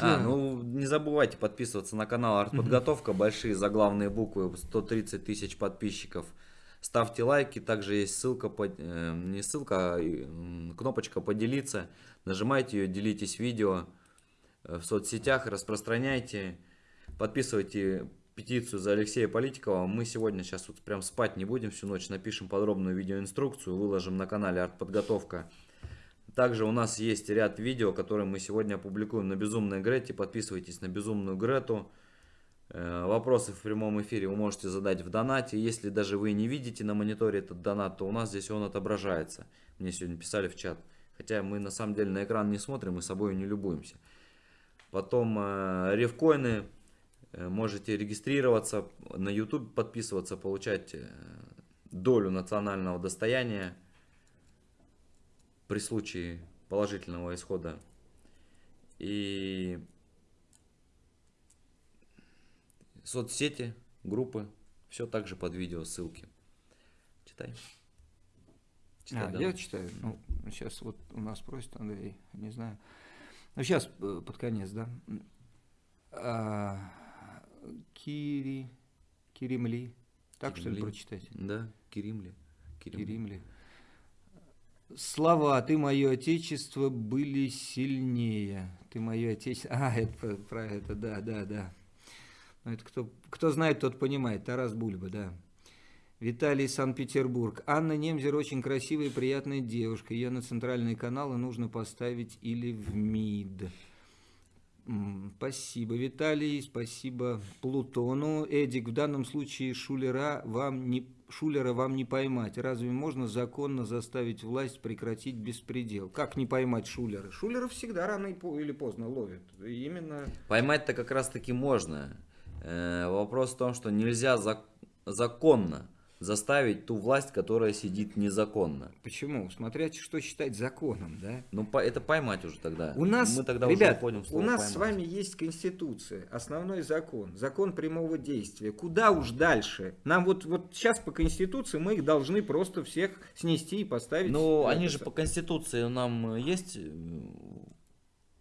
A: А, ну не забывайте подписываться на канал Артподготовка, большие заглавные буквы, 130 тысяч подписчиков. Ставьте лайки, также есть ссылка, под- э, не ссылка, а кнопочка поделиться. Нажимайте ее, делитесь видео э, в соцсетях, распространяйте. Подписывайте петицию за Алексея Политикова. Мы сегодня сейчас вот прям спать не будем всю ночь, напишем подробную видеоинструкцию, выложим на канале Артподготовка. Также у нас есть ряд видео, которые мы сегодня опубликуем на Безумной Грете. Подписывайтесь на Безумную Грету. Э, Вопросы в прямом эфире вы можете задать в донате. Если даже вы не видите на мониторе этот донат, то у нас здесь он отображается. Мне сегодня писали в чат. Хотя мы на самом деле на экран не смотрим и собой не любуемся. Потом э. Э, Можете регистрироваться на YouTube, подписываться, получать э, долю национального достояния при случае положительного исхода. И соцсети, группы, все также под видео, ссылки. Читай. Читай,
B: А,
A: да.
B: я читаю. Ну, сейчас вот у нас просит Андрей, не знаю. Ну, сейчас под конец, да. А, Кири, Киримли. Так что ли
A: Киримли.
B: прочитать?
A: Да, Киримли. Киримли.
B: Киримли. Слова «Ты мое отечество» были сильнее. Ты мое отечество... А, это про, это, да, да, да. Ну, это кто, кто знает, тот понимает. Тарас Бульба, да. Виталий, Санкт-Петербург. Анна Немзер очень красивая и приятная девушка. Ее на центральные каналы нужно поставить или в МИД. Спасибо, Виталий, спасибо Плутону. Эдик, в данном случае Шулера вам не, Шулера вам не поймать. Разве можно законно заставить власть прекратить беспредел? Как не поймать Шулера? Шулера всегда рано или поздно ловят. Именно...
A: Поймать-то как раз таки можно. Э, вопрос в том, что нельзя зак- законно заставить ту власть, которая сидит незаконно.
B: Почему? Смотря что считать законом, да?
A: Ну, по- это поймать уже тогда.
B: У нас,
A: Мы тогда
B: ребят,
A: уже
B: у нас с
A: «поймать».
B: вами есть Конституция, основной закон, закон прямого действия. Куда уж дальше? Нам вот, вот сейчас по Конституции мы их должны просто всех снести и поставить.
A: Ну, они же по Конституции нам есть э,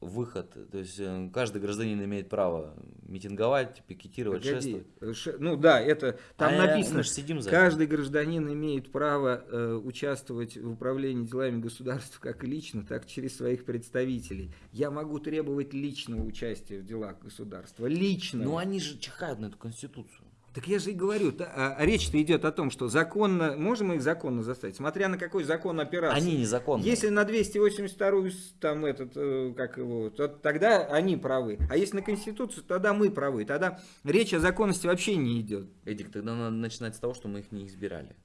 A: выход. То есть э, каждый гражданин имеет право митинговать, пикетировать,
B: Погоди,
A: шествовать.
B: ше- Ну да, это там
A: А,
B: написано.
A: ж сидим за это.
B: Каждый гражданин имеет право э, участвовать в управлении делами государства как лично, так и через своих представителей. Я могу требовать личного участия в делах государства. Лично.
A: Ну, они же чихают на эту Конституцию.
B: Так я же и говорю, а, а речь-то идет о том, что законно, можем мы их законно заставить, смотря на какой закон опираться.
A: Они незаконные.
B: Если на 282 с- там этот, э, как его, то тогда они правы. А если на Конституцию, тогда мы правы. Тогда речь о законности вообще не идет.
A: Эдик, тогда надо начинать с того, что мы их не избирали.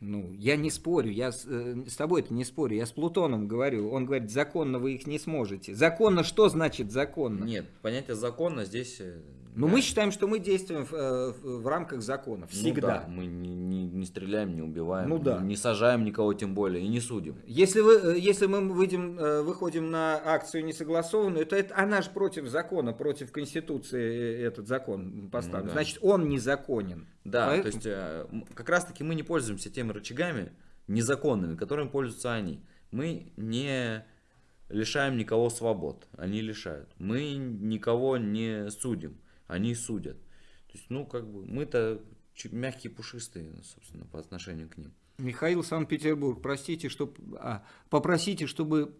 B: Ну, я не спорю, я с, э, с тобой это не спорю, я с Плутоном говорю. Он говорит, законно вы их не сможете. Законно что значит законно?
A: Нет, понятие закона здесь... э,
B: Но
A: да.
B: мы считаем, что мы действуем в, э, в- в рамках закона.
A: Ну
B: Всегда.
A: да, мы не, не- не стреляем, не убиваем,
B: Ну да.
A: не, не сажаем никого тем более и не судим.
B: Если, вы, э, если мы выйдем, выходим на акцию несогласованную, то это она же против закона, против Конституции этот закон поставлен.
A: Ну да.
B: Значит, он незаконен.
A: Да,
B: Поэтому-
A: то есть э, как раз таки мы не пользуемся теми рычагами незаконными, которыми пользуются они. Мы не лишаем никого свобод, они лишают. Мы никого не судим, они судят. То есть, ну, как бы, мы-то мягкие, пушистые, собственно, по отношению к ним.
B: Михаил Санкт-Петербург, простите, что, а, попросите, чтобы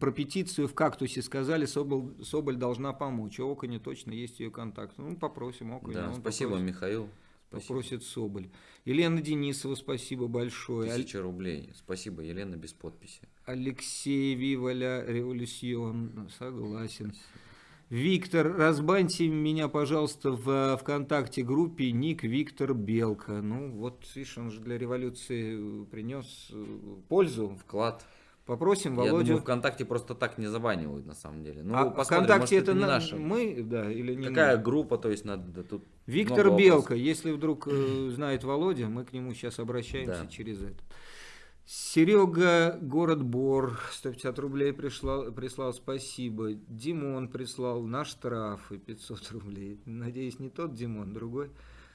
B: про петицию в «Кактусе» сказали, Соболь, Соболь должна помочь. У Оконя точно есть ее контакт. Ну, попросим Оконя.
A: Да, спасибо,
B: попросит,
A: Михаил. Спасибо.
B: попросит Соболь. Елена Денисова, спасибо большое.
A: Тысяча рублей. Спасибо, Елена, без подписи.
B: Алексей Виваля, Революцион, согласен. Виктор, разбаньте меня, пожалуйста, в э, ВКонтакте группе ник Виктор Белка. Ну, вот, видишь, он же для революции принес э, пользу.
A: Вклад.
B: Попросим
A: Я
B: Володю.
A: думаю, ВКонтакте просто так не забанивают, на самом деле. Ну,
B: а ВКонтакте
A: может,
B: это
A: не
B: на-
A: наша.
B: мы, да, или не
A: Какая
B: мы?
A: группа, то есть надо тут
B: Виктор Белка, если вдруг э, знает Володя, мы к нему сейчас обращаемся
A: Да.
B: через это. Серега, город Бор, 150 рублей прислал, прислал, спасибо. Димон прислал на штрафы 500 рублей. Надеюсь, не тот Димон, другой.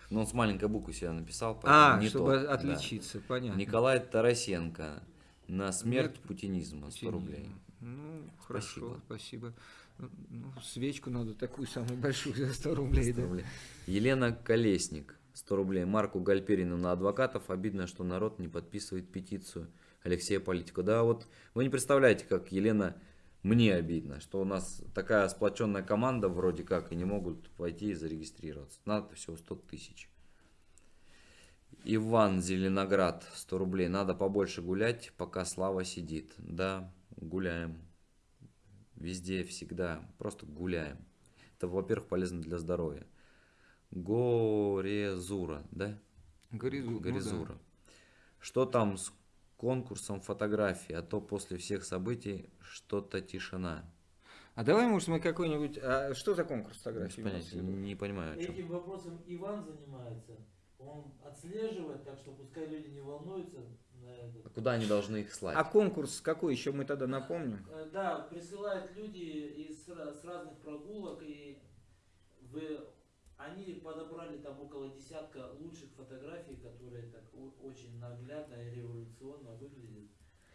A: Ну, он с маленькой буквы себя написал,
B: А,
A: не
B: чтобы
A: тот, да.
B: отличиться, понятно.
A: Николай Тарасенко. На смерть
B: Смерть
A: путинизма 100 рублей.
B: Ну,
A: Спасибо.
B: хорошо, спасибо. Ну, свечку надо такую самую большую за 100 рублей.
A: 100
B: да.
A: рублей. Елена Колесник. 100 рублей. Марку Гальперину на адвокатов. Обидно, что народ не подписывает петицию Алексея Политика. Да, вот вы не представляете, как Елена мне обидно, что у нас такая сплоченная команда вроде как и не могут пойти и зарегистрироваться. Надо всего 100 тысяч. Иван Зеленоград, 100 рублей. Надо побольше гулять, пока Слава сидит. Да, гуляем. Везде, всегда. Просто гуляем. Это, во-первых, полезно для здоровья. Горезура, да?
B: Горизу- ну да.
A: Горизура. Что там с конкурсом фотографий? А то после всех событий что-то тишина.
B: А давай, может, мы какой-нибудь... А что за конкурс фотографий?
A: понятия, не понимаю, о чем.
G: Этим вопросом Иван занимается. Он отслеживает, так что пускай люди не волнуются на это.
A: А куда они должны их слать?
B: А конкурс какой еще мы тогда напомним?
G: Э, Да, присылают люди из с разных прогулок, и вы, они подобрали там около десятка лучших фотографий, которые так очень наглядно и революционно выглядят.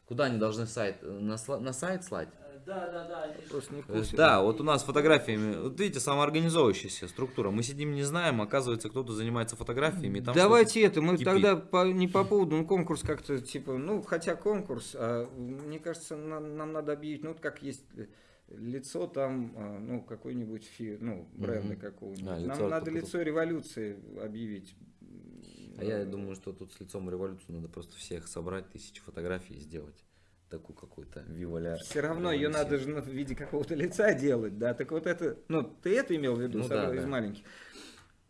A: Куда они должны сайт, э, на, на сайт слать?
G: Э, Да, да, да,
B: Просто не
A: Э,
B: курсе.
A: Да, вот у нас фотографиями, вот видите, самоорганизовывающаяся структура. Мы сидим, не знаем, оказывается, кто-то занимается фотографиями. там
B: Давайте это, мы
A: кипит.
B: тогда по- не по поводу, ну конкурс как-то типа, ну хотя конкурс, а, мне кажется, нам, нам надо объявить, ну вот как есть лицо там, а, ну какой-нибудь фи, ну бренда какого-нибудь.
A: А,
B: нам надо лицо революции объявить.
A: А я думаю, что тут с лицом революции надо просто всех собрать, тысячи фотографий и сделать такую какую-то виваля.
B: Все равно ее надо же в виде какого-то лица делать, да. Так вот это, ну, ты это имел в виду,
A: Ну да,
B: из
A: да.
B: маленьких.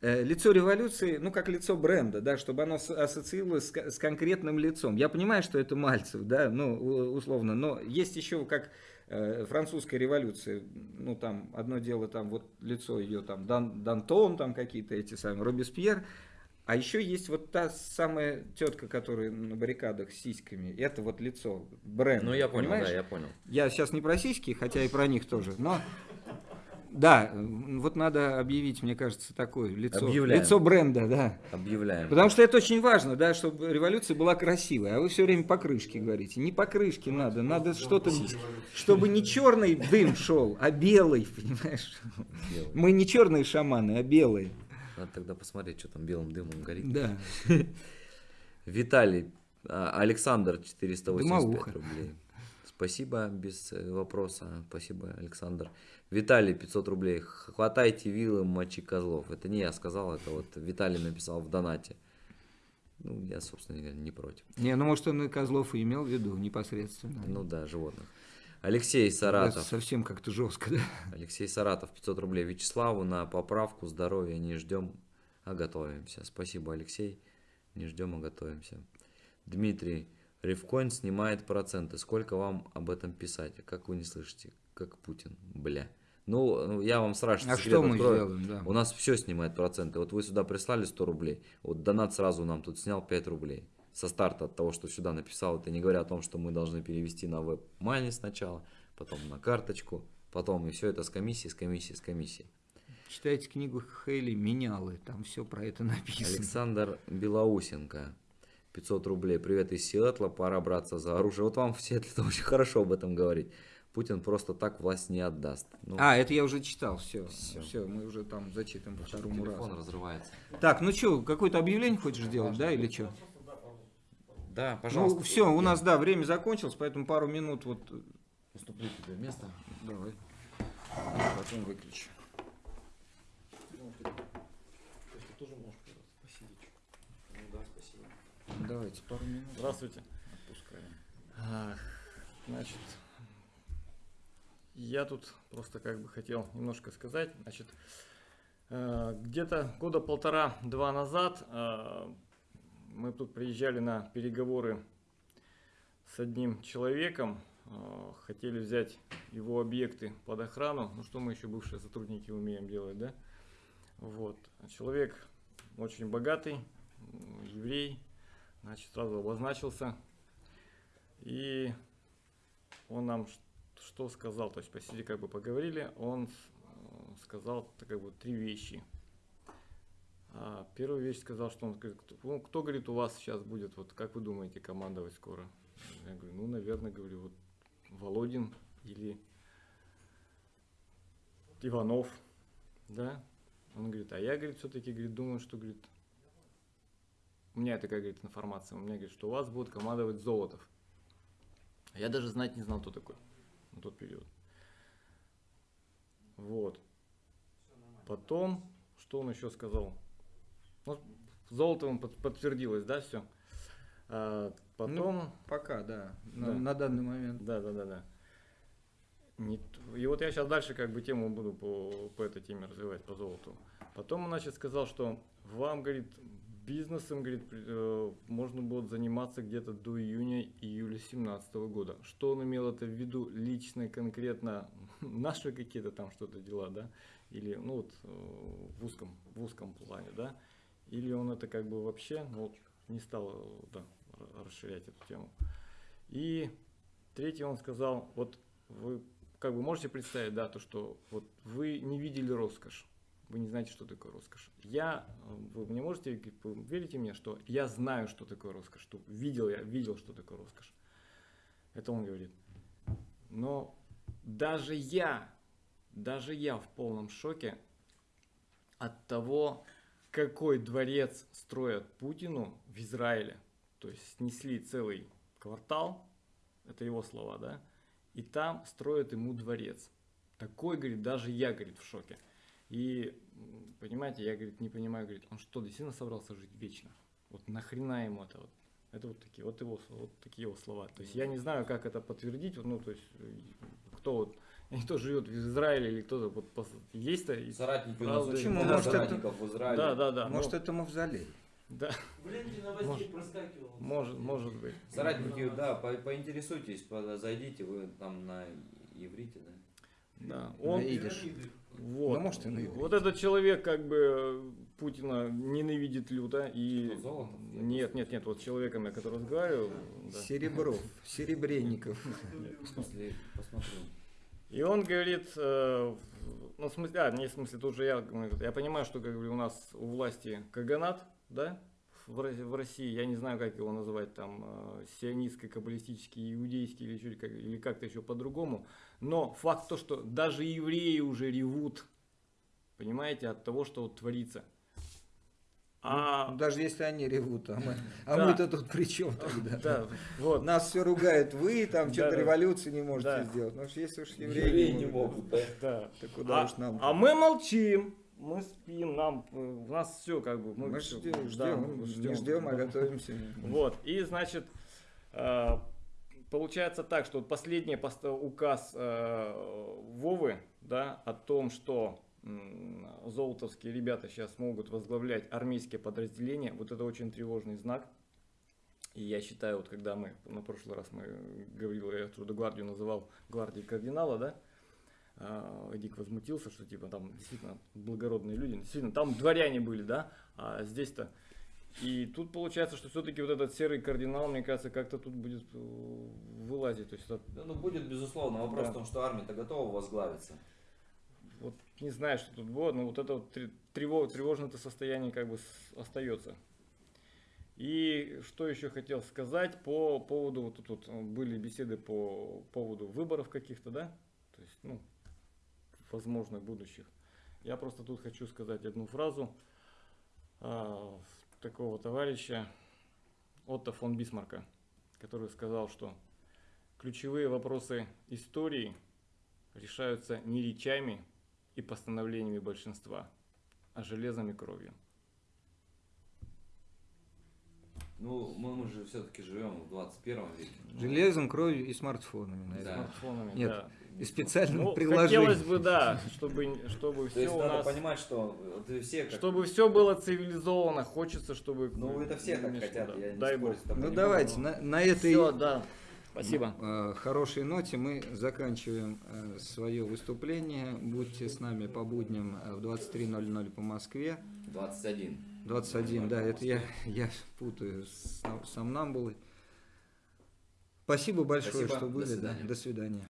B: Э, Лицо революции, ну, как лицо бренда, да, чтобы оно ассоциировалось с, с конкретным лицом. Я понимаю, что это Мальцев, да, ну, условно, но есть еще как э, французская революция, ну, там, одно дело, там, вот лицо ее, там, Дан- Дантон, там, какие-то эти самые, Робеспьер, а еще есть вот та самая тетка, которая на баррикадах с сиськами, это вот лицо, бренд.
A: Ну, я понял,
B: понимаешь?
A: да, я понял.
B: Я сейчас не про сиськи, хотя и про них тоже, но... Да, вот надо объявить, мне кажется, такое лицо,
A: Объявляем.
B: лицо бренда, да.
A: Объявляем.
B: Потому что это очень важно, да, чтобы революция была красивой. А вы все время покрышки говорите. Не покрышки надо, надо что-то, чтобы не черный дым шел, а белый, понимаешь?
A: Белый.
B: Мы не черные шаманы, а белые.
A: Надо тогда посмотреть, что там белым дымом горит.
B: Да.
A: Виталий, а, Александр 485
B: Дымовуха.
A: рублей. Спасибо, без э, вопроса. Спасибо, Александр. Виталий, 500 рублей. Хватайте вилы, мочи козлов. Это не я сказал, это вот Виталий написал в донате. Ну, я, собственно, говоря, не против.
B: Не, ну может он и Козлов и имел в виду непосредственно.
A: Ну да, животных. Алексей
B: Это
A: Саратов.
B: совсем как-то жестко, да.
A: Алексей Саратов, 500 рублей. Вячеславу на поправку здоровья не ждем, а готовимся. Спасибо, Алексей. Не ждем, а готовимся. Дмитрий, Ревкоин снимает проценты. Сколько вам об этом писать? Как вы не слышите? Как Путин, бля. Ну, ну, я вам страшно
B: А что мы
A: открою.
B: сделаем, да?
A: У нас все снимает проценты. Вот вы сюда прислали 100 рублей. Вот донат сразу нам тут снял 5 рублей. Со старта от того, что сюда написал. Это не говоря о том, что мы должны перевести на веб-мани сначала, потом на карточку, потом и все это с комиссией, с комиссией, с комиссией.
B: Читайте книгу Хейли «Менялы», там все про это написано.
A: Александр Белоусенко. 500 рублей. Привет из Сиэтла. Пора браться за оружие. Вот вам в Сиэтле очень хорошо об этом говорить. Путин просто так власть не отдаст. Ну,
B: А, это я уже читал, все,
A: Всё.
B: все, мы уже там зачитываем по второму
A: телефон
B: разу.
A: разрывается.
B: Так, ну что, какое-то объявление хочешь сделать, да, или что?
A: Да, пожалуйста.
B: Ну, все, у нас, да, время закончилось, поэтому пару минут вот...
A: Уступлю тебе место.
B: Давай. Потом выключу. Давайте пару минут.
I: Здравствуйте.
B: Отпускаем.
I: Значит, я тут просто как бы хотел немножко сказать. Значит, э, где-то года полтора-два назад э, мы тут приезжали на переговоры с одним человеком, э, хотели взять его объекты под охрану, ну что мы еще бывшие сотрудники умеем делать, да? Вот, человек очень богатый, еврей, значит, сразу обозначился, и он нам что сказал, то есть посиди как бы поговорили, он э, сказал как бы три вещи. А, первую вещь сказал, что он говорит, кто, ну, кто, говорит, у вас сейчас будет, вот как вы думаете, командовать скоро? Я говорю, ну, наверное, говорю, вот Володин или Иванов, да? Он говорит, а я, говорит, все-таки, говорит, думаю, что, говорит, у меня такая, говорит, информация, у меня, говорит, что у вас будет командовать Золотов. Я даже знать не знал, кто такой на тот период. Вот. Потом, что он еще сказал? Ну, Золотовым под- подтвердилось, да, все. потом,
B: Пока, да. На,
I: Да.
B: на данный момент.
I: да, да, да, да. Не и вот я сейчас дальше как бы тему буду по, по этой теме развивать, по золоту. Потом он, значит, сказал, что вам, говорит, бизнесом, говорит, э, можно будет заниматься где-то до июня-июля 2017 года. Что он имел это в виду лично, конкретно, наши какие-то там что-то дела, да? Или, ну вот, э, в узком, в узком плане, да? Или он это как бы вообще, ну, не стал, э, да, расширять эту тему. И третий он сказал, вот вы как бы можете представить, да, то, что вот вы не видели роскошь, вы не знаете, что такое роскошь. Я, э, вы мне можете, вы верите мне, что я знаю, что такое роскошь, что видел я, видел, что такое роскошь. Это он говорит. Но даже я, даже я в полном шоке от того, какой дворец строят Путину в Израиле. То есть снесли целый квартал, это его слова, да, и там строят ему дворец. Такой, говорит, даже я, говорит, в шоке. И, понимаете, я, говорит, не понимаю, говорит, он что, действительно собрался жить вечно? Вот нахрена ему это вот? Это вот такие, вот его, вот такие его слова. То есть я не знаю, как это подтвердить, ну, то есть, э, кто вот, кто живет в Израиле или кто-то вот пос- есть-то. и-
A: Соратники у нас
I: Правда,
B: Почему?
A: много
B: Может, это-
A: соратников в Израиле.
I: Да, да, да.
B: Может,
I: ну,
B: это мавзолей.
I: да,
G: В ленте новостей
I: Может-
G: проскакивало.
I: может, может быть.
A: Соратники, да, по- поинтересуйтесь, по- зайдите, вы там на иврите, да?
I: Да, он,
B: На идиш.
I: вот,
B: Ну, может, и на иврите.
I: вот этот человек как бы Путина ненавидит люто и
A: Что,
I: нет, нет, нет, вот с человеком, я который разговаривал, да.
B: Серебров, Серебренников.
A: В смысле, посмотрю.
I: И он говорит, э, ну в смысле, а, не в смысле, тут же я, я понимаю, что как бы у нас у власти каганат, да, в, в России, я не знаю, как его называть, там, э, сионистский, каббалистический, иудейский или, чуть как, или как-то еще по-другому, но факт то, что даже евреи уже ревут, понимаете, от того, что вот творится. А,
B: Ну, Даже если они ревут, а мы, а
I: Да.
B: мы-то тут при чем тогда?
I: да, вот,
B: Нас все ругают, вы там
I: Да,
B: что-то
I: да.
B: революции не можете
I: Да.
B: сделать. Ну, если уж
A: Евреи
B: евреи,
A: не могут, да?
I: да.
B: то куда
I: А,
B: уж нам?
I: а мы молчим, мы спим, нам, э, у нас все как бы,
B: мы
I: всё,
B: ждем,
I: да,
B: ждем,
I: мы
B: не ждем, а готовимся.
I: Вот, и значит, э, получается так, что вот последний указ э, Вовы, да, о том, что золотовские ребята сейчас могут возглавлять армейские подразделения, вот это очень тревожный знак. И я считаю, вот когда мы, на прошлый раз мы говорил, я Трудогвардию называл гвардией кардинала, да, а, Дик возмутился, что типа там действительно благородные люди, действительно там дворяне были, да, а здесь-то и тут получается, что все-таки вот этот серый кардинал, мне кажется, как-то тут будет э, вылазить. То есть это,
A: Да, ну будет, безусловно. Вопрос
I: Да.
A: в том, что армия-то готова возглавиться.
I: Вот не знаю, что тут будет, но вот это вот тре- трево- тревожное-то состояние как бы остается. И что еще хотел сказать по поводу, вот тут вот э, были беседы по поводу выборов каких-то, да, то есть, ну, возможных будущих. Я просто тут хочу сказать одну фразу а, такого товарища Отто фон Бисмарка, который сказал, что ключевые вопросы истории решаются не речами и постановлениями большинства, а железом и кровью.
A: Ну, мы, мы же все-таки живем в 21 веке.
B: Железом, кровью и смартфонами, наверное.
A: Да.
I: Смартфонами,
B: Нет,
I: да.
B: И специальным
I: Ну,
B: приложением.
I: хотелось бы, да, чтобы, чтобы
A: То
I: все
A: есть
I: у
A: надо
I: нас...
A: понимать, что вот и все как...
I: Чтобы все было цивилизовано, хочется, чтобы...
A: Ну, это все так
I: конечно,
A: хотят,
I: да.
A: я не
I: Дай
A: спорю.
B: Ну давайте, на, на этой
I: Все, да. Спасибо.
B: э, хорошей ноте мы заканчиваем э, свое выступление. Будьте с нами по будням э, в 23.00 по Москве.
A: 21.
B: 21, да, это я, я путаю с сомнамбулой. Спасибо большое,
A: Спасибо,
B: что
A: до
B: были. да.
A: свидания.
B: До свидания.